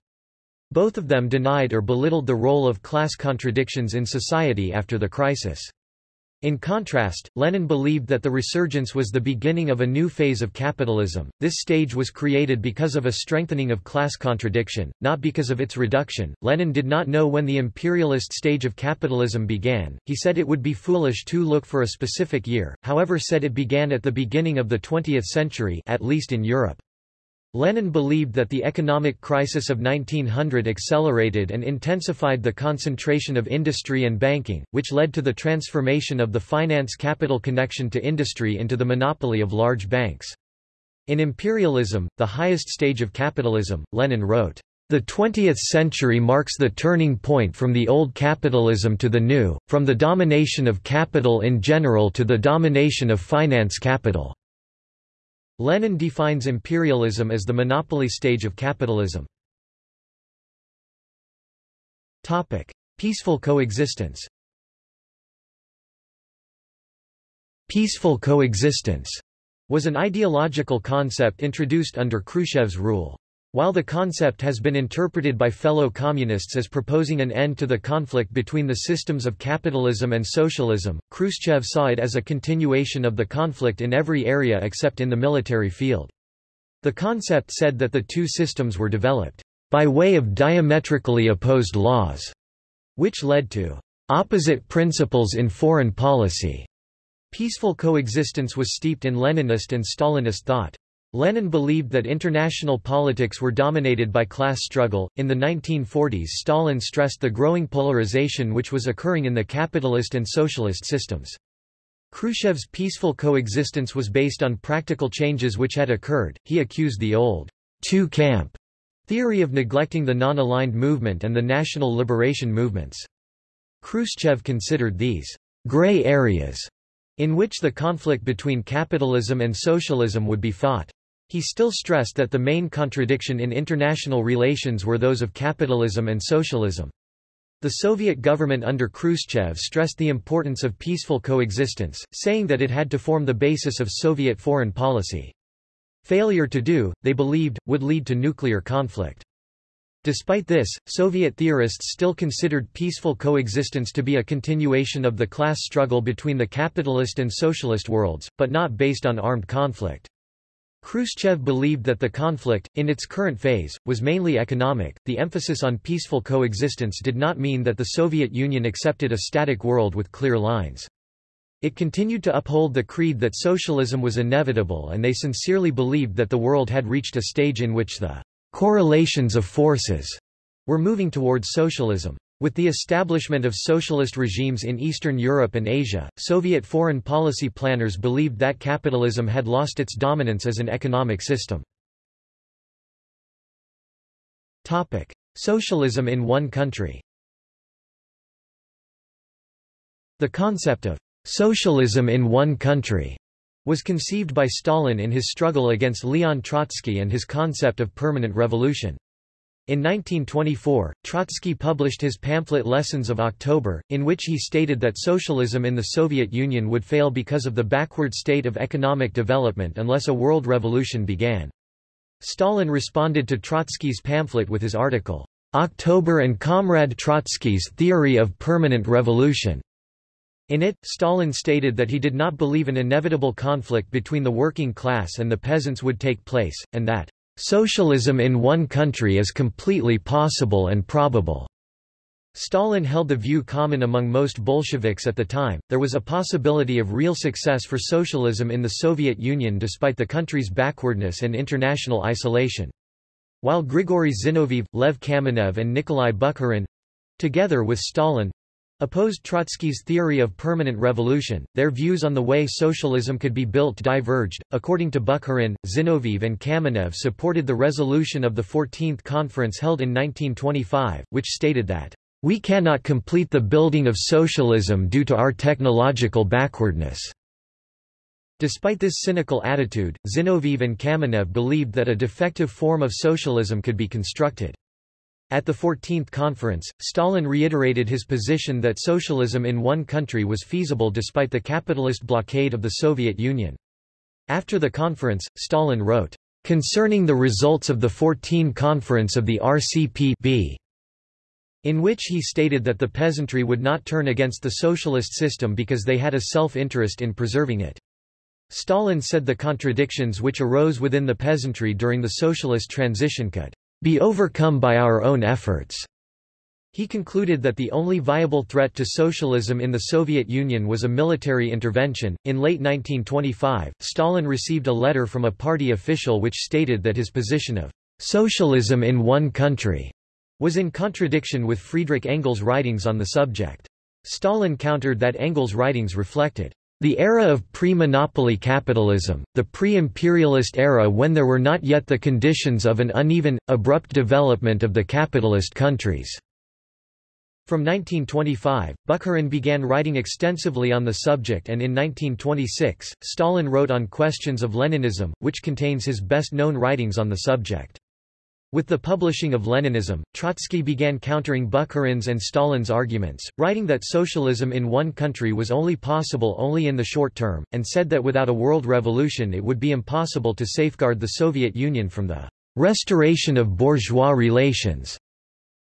Both of them denied or belittled the role of class contradictions in society after the crisis. In contrast, Lenin believed that the resurgence was the beginning of a new phase of capitalism. This stage was created because of a strengthening of class contradiction, not because of its reduction. Lenin did not know when the imperialist stage of capitalism began. He said it would be foolish to look for a specific year, however said it began at the beginning of the 20th century, at least in Europe. Lenin believed that the economic crisis of 1900 accelerated and intensified the concentration of industry and banking, which led to the transformation of the finance-capital connection to industry into the monopoly of large banks. In Imperialism, the highest stage of capitalism, Lenin wrote, "...the 20th century marks the turning point from the old capitalism to the new, from the domination of capital in general to the domination of finance capital." Lenin defines imperialism as the monopoly stage of capitalism. Topic: Peaceful coexistence. Peaceful coexistence was an ideological concept introduced under Khrushchev's rule. While the concept has been interpreted by fellow communists as proposing an end to the conflict between the systems of capitalism and socialism, Khrushchev saw it as a continuation of the conflict in every area except in the military field. The concept said that the two systems were developed by way of diametrically opposed laws, which led to opposite principles in foreign policy. Peaceful coexistence was steeped in Leninist and Stalinist thought. Lenin believed that international politics were dominated by class struggle. In the 1940s, Stalin stressed the growing polarization which was occurring in the capitalist and socialist systems. Khrushchev's peaceful coexistence was based on practical changes which had occurred. He accused the old two-camp theory of neglecting the non-aligned movement and the national liberation movements. Khrushchev considered these gray areas in which the conflict between capitalism and socialism would be fought. He still stressed that the main contradiction in international relations were those of capitalism and socialism. The Soviet government under Khrushchev stressed the importance of peaceful coexistence, saying that it had to form the basis of Soviet foreign policy. Failure to do, they believed, would lead to nuclear conflict. Despite this, Soviet theorists still considered peaceful coexistence to be a continuation of the class struggle between the capitalist and socialist worlds, but not based on armed conflict. Khrushchev believed that the conflict, in its current phase, was mainly economic. The emphasis on peaceful coexistence did not mean that the Soviet Union accepted a static world with clear lines. It continued to uphold the creed that socialism was inevitable and they sincerely believed that the world had reached a stage in which the correlations of forces were moving towards socialism. With the establishment of socialist regimes in Eastern Europe and Asia, Soviet foreign policy planners believed that capitalism had lost its dominance as an economic system. Topic: Socialism in one country. The concept of socialism in one country was conceived by Stalin in his struggle against Leon Trotsky and his concept of permanent revolution. In 1924, Trotsky published his pamphlet Lessons of October, in which he stated that socialism in the Soviet Union would fail because of the backward state of economic development unless a world revolution began. Stalin responded to Trotsky's pamphlet with his article, October and Comrade Trotsky's Theory of Permanent Revolution. In it, Stalin stated that he did not believe an inevitable conflict between the working class and the peasants would take place, and that Socialism in one country is completely possible and probable. Stalin held the view common among most Bolsheviks at the time, there was a possibility of real success for socialism in the Soviet Union despite the country's backwardness and international isolation. While Grigory Zinoviev, Lev Kamenev and Nikolai Bukharin—together with Stalin, opposed Trotsky's theory of permanent revolution. Their views on the way socialism could be built diverged. According to Bukharin, Zinoviev and Kamenev supported the resolution of the 14th conference held in 1925, which stated that we cannot complete the building of socialism due to our technological backwardness. Despite this cynical attitude, Zinoviev and Kamenev believed that a defective form of socialism could be constructed. At the 14th conference, Stalin reiterated his position that socialism in one country was feasible despite the capitalist blockade of the Soviet Union. After the conference, Stalin wrote, "...concerning the results of the 14 conference of the RCP in which he stated that the peasantry would not turn against the socialist system because they had a self-interest in preserving it. Stalin said the contradictions which arose within the peasantry during the socialist transition could be overcome by our own efforts. He concluded that the only viable threat to socialism in the Soviet Union was a military intervention. In late 1925, Stalin received a letter from a party official which stated that his position of socialism in one country was in contradiction with Friedrich Engels' writings on the subject. Stalin countered that Engels' writings reflected the era of pre-monopoly capitalism, the pre-imperialist era when there were not yet the conditions of an uneven, abrupt development of the capitalist countries. From 1925, Bukharin began writing extensively on the subject and in 1926, Stalin wrote on questions of Leninism, which contains his best-known writings on the subject. With the publishing of Leninism, Trotsky began countering Bukharin's and Stalin's arguments, writing that socialism in one country was only possible only in the short term, and said that without a world revolution it would be impossible to safeguard the Soviet Union from the restoration of bourgeois relations.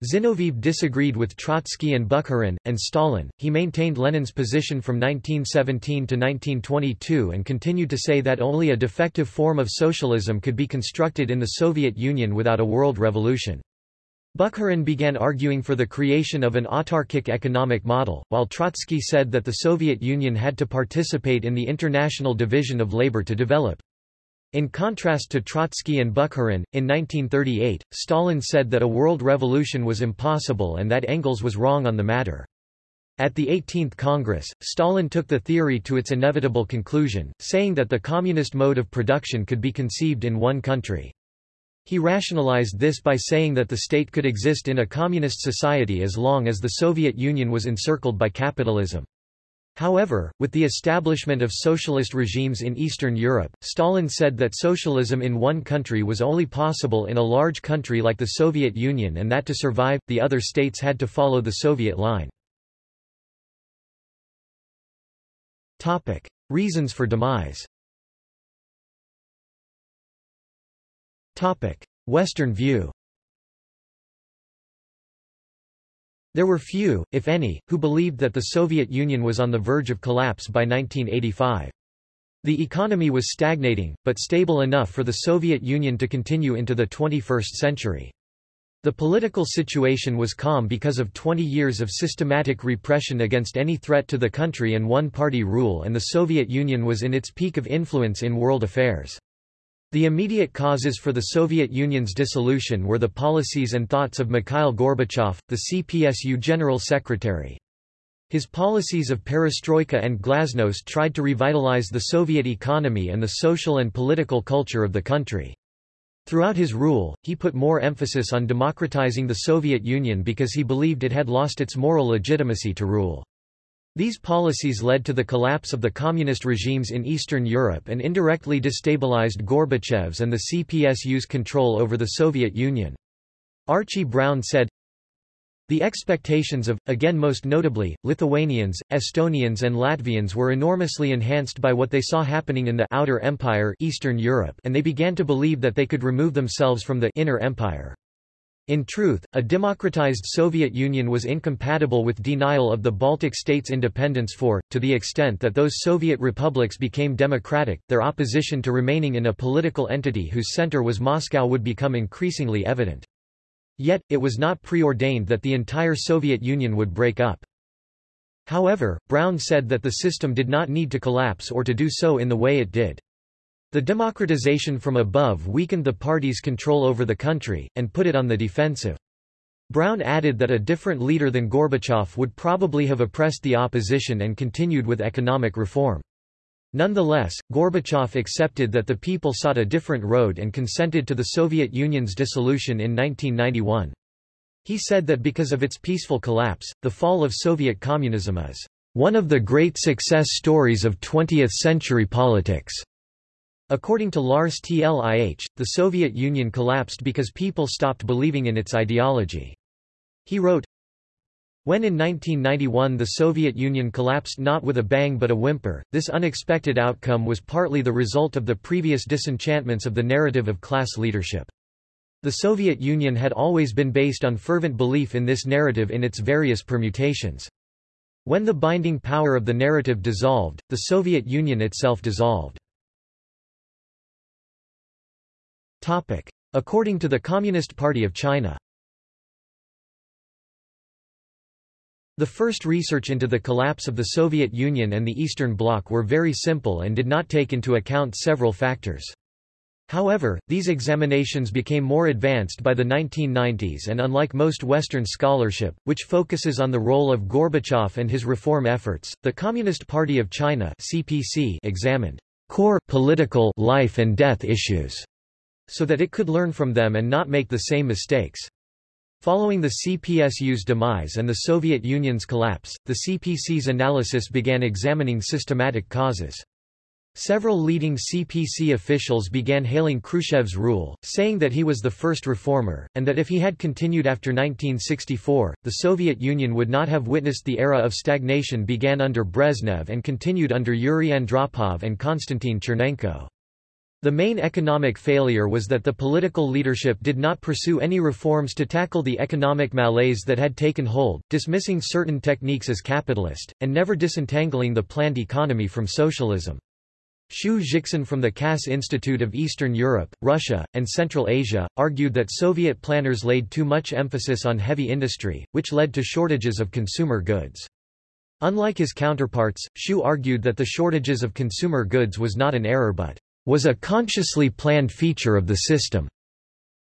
Zinoviev disagreed with Trotsky and Bukharin, and Stalin. He maintained Lenin's position from 1917 to 1922 and continued to say that only a defective form of socialism could be constructed in the Soviet Union without a world revolution. Bukharin began arguing for the creation of an autarkic economic model, while Trotsky said that the Soviet Union had to participate in the international division of labor to develop. In contrast to Trotsky and Bukharin, in 1938, Stalin said that a world revolution was impossible and that Engels was wrong on the matter. At the 18th Congress, Stalin took the theory to its inevitable conclusion, saying that the communist mode of production could be conceived in one country. He rationalized this by saying that the state could exist in a communist society as long as the Soviet Union was encircled by capitalism. However, with the establishment of socialist regimes in Eastern Europe, Stalin said that socialism in one country was only possible in a large country like the Soviet Union and that to survive, the other states had to follow the Soviet line. Reasons for demise Western view There were few, if any, who believed that the Soviet Union was on the verge of collapse by 1985. The economy was stagnating, but stable enough for the Soviet Union to continue into the 21st century. The political situation was calm because of 20 years of systematic repression against any threat to the country and one-party rule and the Soviet Union was in its peak of influence in world affairs. The immediate causes for the Soviet Union's dissolution were the policies and thoughts of Mikhail Gorbachev, the CPSU General Secretary. His policies of perestroika and glasnost tried to revitalize the Soviet economy and the social and political culture of the country. Throughout his rule, he put more emphasis on democratizing the Soviet Union because he believed it had lost its moral legitimacy to rule. These policies led to the collapse of the communist regimes in Eastern Europe and indirectly destabilized Gorbachev's and the CPSU's control over the Soviet Union. Archie Brown said, the expectations of, again most notably, Lithuanians, Estonians and Latvians were enormously enhanced by what they saw happening in the Outer Empire Eastern Europe and they began to believe that they could remove themselves from the Inner Empire. In truth, a democratized Soviet Union was incompatible with denial of the Baltic states' independence for, to the extent that those Soviet republics became democratic, their opposition to remaining in a political entity whose center was Moscow would become increasingly evident. Yet, it was not preordained that the entire Soviet Union would break up. However, Brown said that the system did not need to collapse or to do so in the way it did. The democratization from above weakened the party's control over the country, and put it on the defensive. Brown added that a different leader than Gorbachev would probably have oppressed the opposition and continued with economic reform. Nonetheless, Gorbachev accepted that the people sought a different road and consented to the Soviet Union's dissolution in 1991. He said that because of its peaceful collapse, the fall of Soviet communism is one of the great success stories of 20th-century politics. According to Lars T. Lih, the Soviet Union collapsed because people stopped believing in its ideology. He wrote, when in 1991 the Soviet Union collapsed not with a bang but a whimper, this unexpected outcome was partly the result of the previous disenchantments of the narrative of class leadership. The Soviet Union had always been based on fervent belief in this narrative in its various permutations. When the binding power of the narrative dissolved, the Soviet Union itself dissolved. Topic. According to the Communist Party of China The first research into the collapse of the Soviet Union and the Eastern Bloc were very simple and did not take into account several factors. However, these examinations became more advanced by the 1990s and unlike most Western scholarship, which focuses on the role of Gorbachev and his reform efforts, the Communist Party of China CPC examined core political life and death issues so that it could learn from them and not make the same mistakes. Following the CPSU's demise and the Soviet Union's collapse, the CPC's analysis began examining systematic causes. Several leading CPC officials began hailing Khrushchev's rule, saying that he was the first reformer, and that if he had continued after 1964, the Soviet Union would not have witnessed the era of stagnation began under Brezhnev and continued under Yuri Andropov and Konstantin Chernenko. The main economic failure was that the political leadership did not pursue any reforms to tackle the economic malaise that had taken hold, dismissing certain techniques as capitalist, and never disentangling the planned economy from socialism. Xu Zhixin from the Cass Institute of Eastern Europe, Russia, and Central Asia, argued that Soviet planners laid too much emphasis on heavy industry, which led to shortages of consumer goods. Unlike his counterparts, Xu argued that the shortages of consumer goods was not an error but was a consciously planned feature of the system.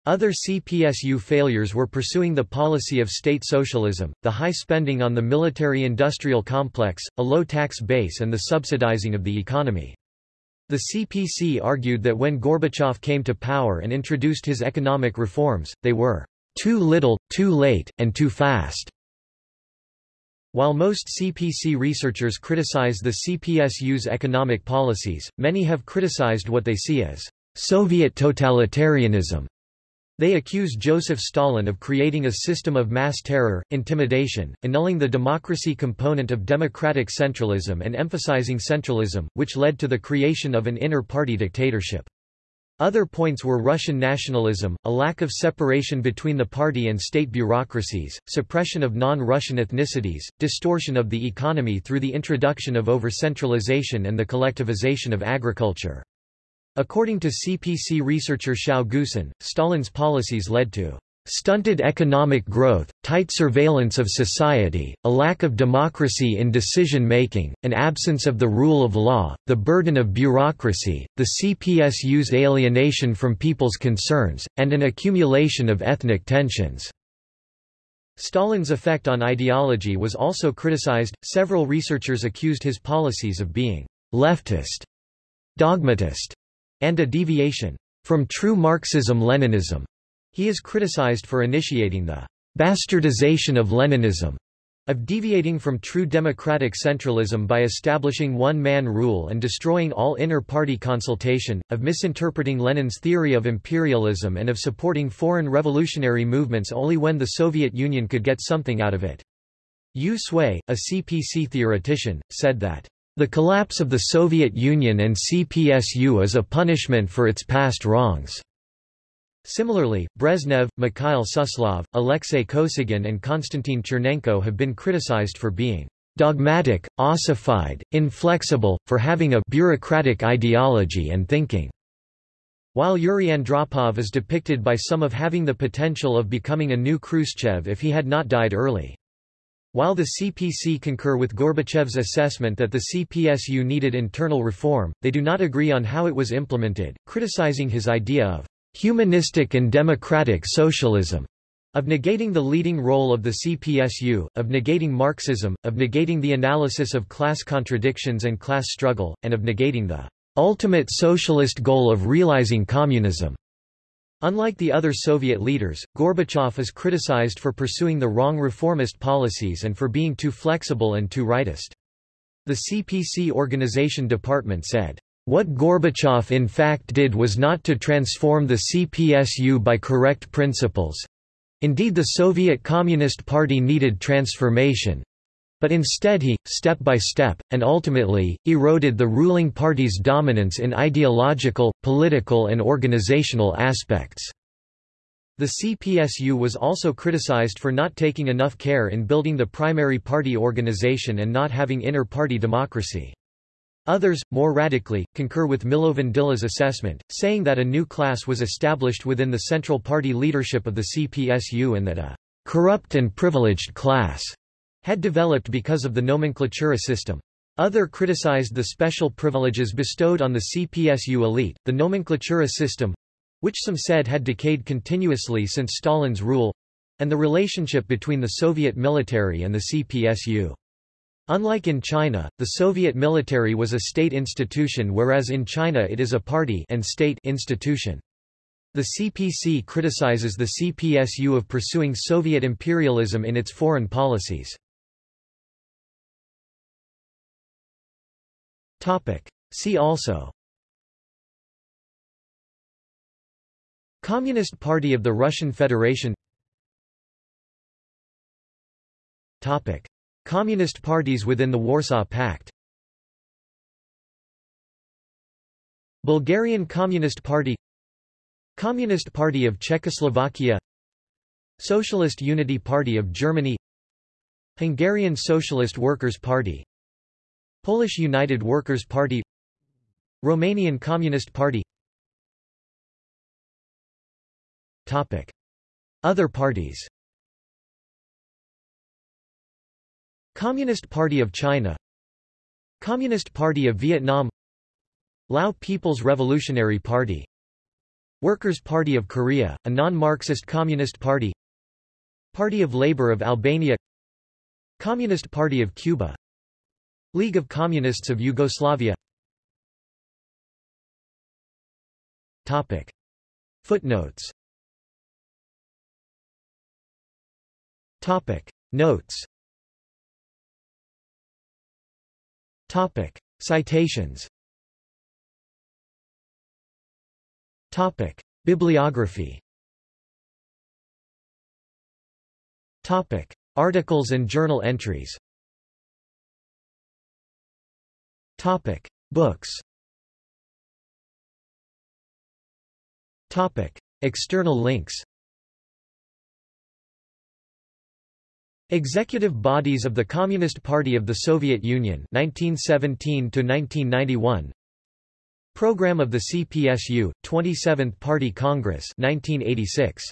Other CPSU failures were pursuing the policy of state socialism, the high spending on the military-industrial complex, a low tax base and the subsidizing of the economy. The CPC argued that when Gorbachev came to power and introduced his economic reforms, they were too little, too late, and too fast. While most CPC researchers criticize the CPSU's economic policies, many have criticized what they see as Soviet totalitarianism. They accuse Joseph Stalin of creating a system of mass terror, intimidation, annulling the democracy component of democratic centralism and emphasizing centralism, which led to the creation of an inner-party dictatorship. Other points were Russian nationalism, a lack of separation between the party and state bureaucracies, suppression of non-Russian ethnicities, distortion of the economy through the introduction of over-centralization and the collectivization of agriculture. According to CPC researcher Xiao Guosun, Stalin's policies led to Stunted economic growth, tight surveillance of society, a lack of democracy in decision-making, an absence of the rule of law, the burden of bureaucracy, the CPSU's alienation from people's concerns, and an accumulation of ethnic tensions. Stalin's effect on ideology was also criticized, several researchers accused his policies of being leftist, dogmatist, and a deviation from true Marxism-Leninism. He is criticized for initiating the bastardization of Leninism, of deviating from true democratic centralism by establishing one-man rule and destroying all inner-party consultation, of misinterpreting Lenin's theory of imperialism and of supporting foreign revolutionary movements only when the Soviet Union could get something out of it. Yu Sui, a CPC theoretician, said that, "...the collapse of the Soviet Union and CPSU is a punishment for its past wrongs." Similarly, Brezhnev, Mikhail Suslov, Alexei Kosygin and Konstantin Chernenko have been criticized for being dogmatic, ossified, inflexible, for having a bureaucratic ideology and thinking. While Yuri Andropov is depicted by some of having the potential of becoming a new Khrushchev if he had not died early. While the CPC concur with Gorbachev's assessment that the CPSU needed internal reform, they do not agree on how it was implemented, criticizing his idea of humanistic and democratic socialism, of negating the leading role of the CPSU, of negating Marxism, of negating the analysis of class contradictions and class struggle, and of negating the ultimate socialist goal of realizing communism. Unlike the other Soviet leaders, Gorbachev is criticized for pursuing the wrong reformist policies and for being too flexible and too rightist. The CPC organization department said, what Gorbachev in fact did was not to transform the CPSU by correct principles. Indeed the Soviet Communist Party needed transformation. But instead he, step by step, and ultimately, eroded the ruling party's dominance in ideological, political and organizational aspects. The CPSU was also criticized for not taking enough care in building the primary party organization and not having inner-party democracy. Others, more radically, concur with Milovan Djilas' assessment, saying that a new class was established within the Central Party leadership of the CPSU and that a corrupt and privileged class had developed because of the nomenklatura system. Other criticized the special privileges bestowed on the CPSU elite, the nomenklatura system, which some said had decayed continuously since Stalin's rule, and the relationship between the Soviet military and the CPSU. Unlike in China, the Soviet military was a state institution whereas in China it is a party and state institution. The CPC criticizes the CPSU of pursuing Soviet imperialism in its foreign policies. See also Communist Party of the Russian Federation Topic Communist parties within the Warsaw Pact. Bulgarian Communist Party. Communist Party of Czechoslovakia. Socialist Unity Party of Germany. Hungarian Socialist Workers' Party. Polish United Workers' Party. Romanian Communist Party. Topic. Other parties Communist Party of China. Communist Party of Vietnam. Lao People's Revolutionary Party. Workers' Party of Korea, a non-Marxist Communist Party. Party of Labour of Albania. Communist Party of Cuba. League of Communists of Yugoslavia. Topic. Footnotes. Topic. Notes Topic. Citations Topic. Bibliography Topic. Articles and journal entries Topic. Books Topic. External links Executive bodies of the Communist Party of the Soviet Union 1917 to 1991 Program of the CPSU 27th Party Congress 1986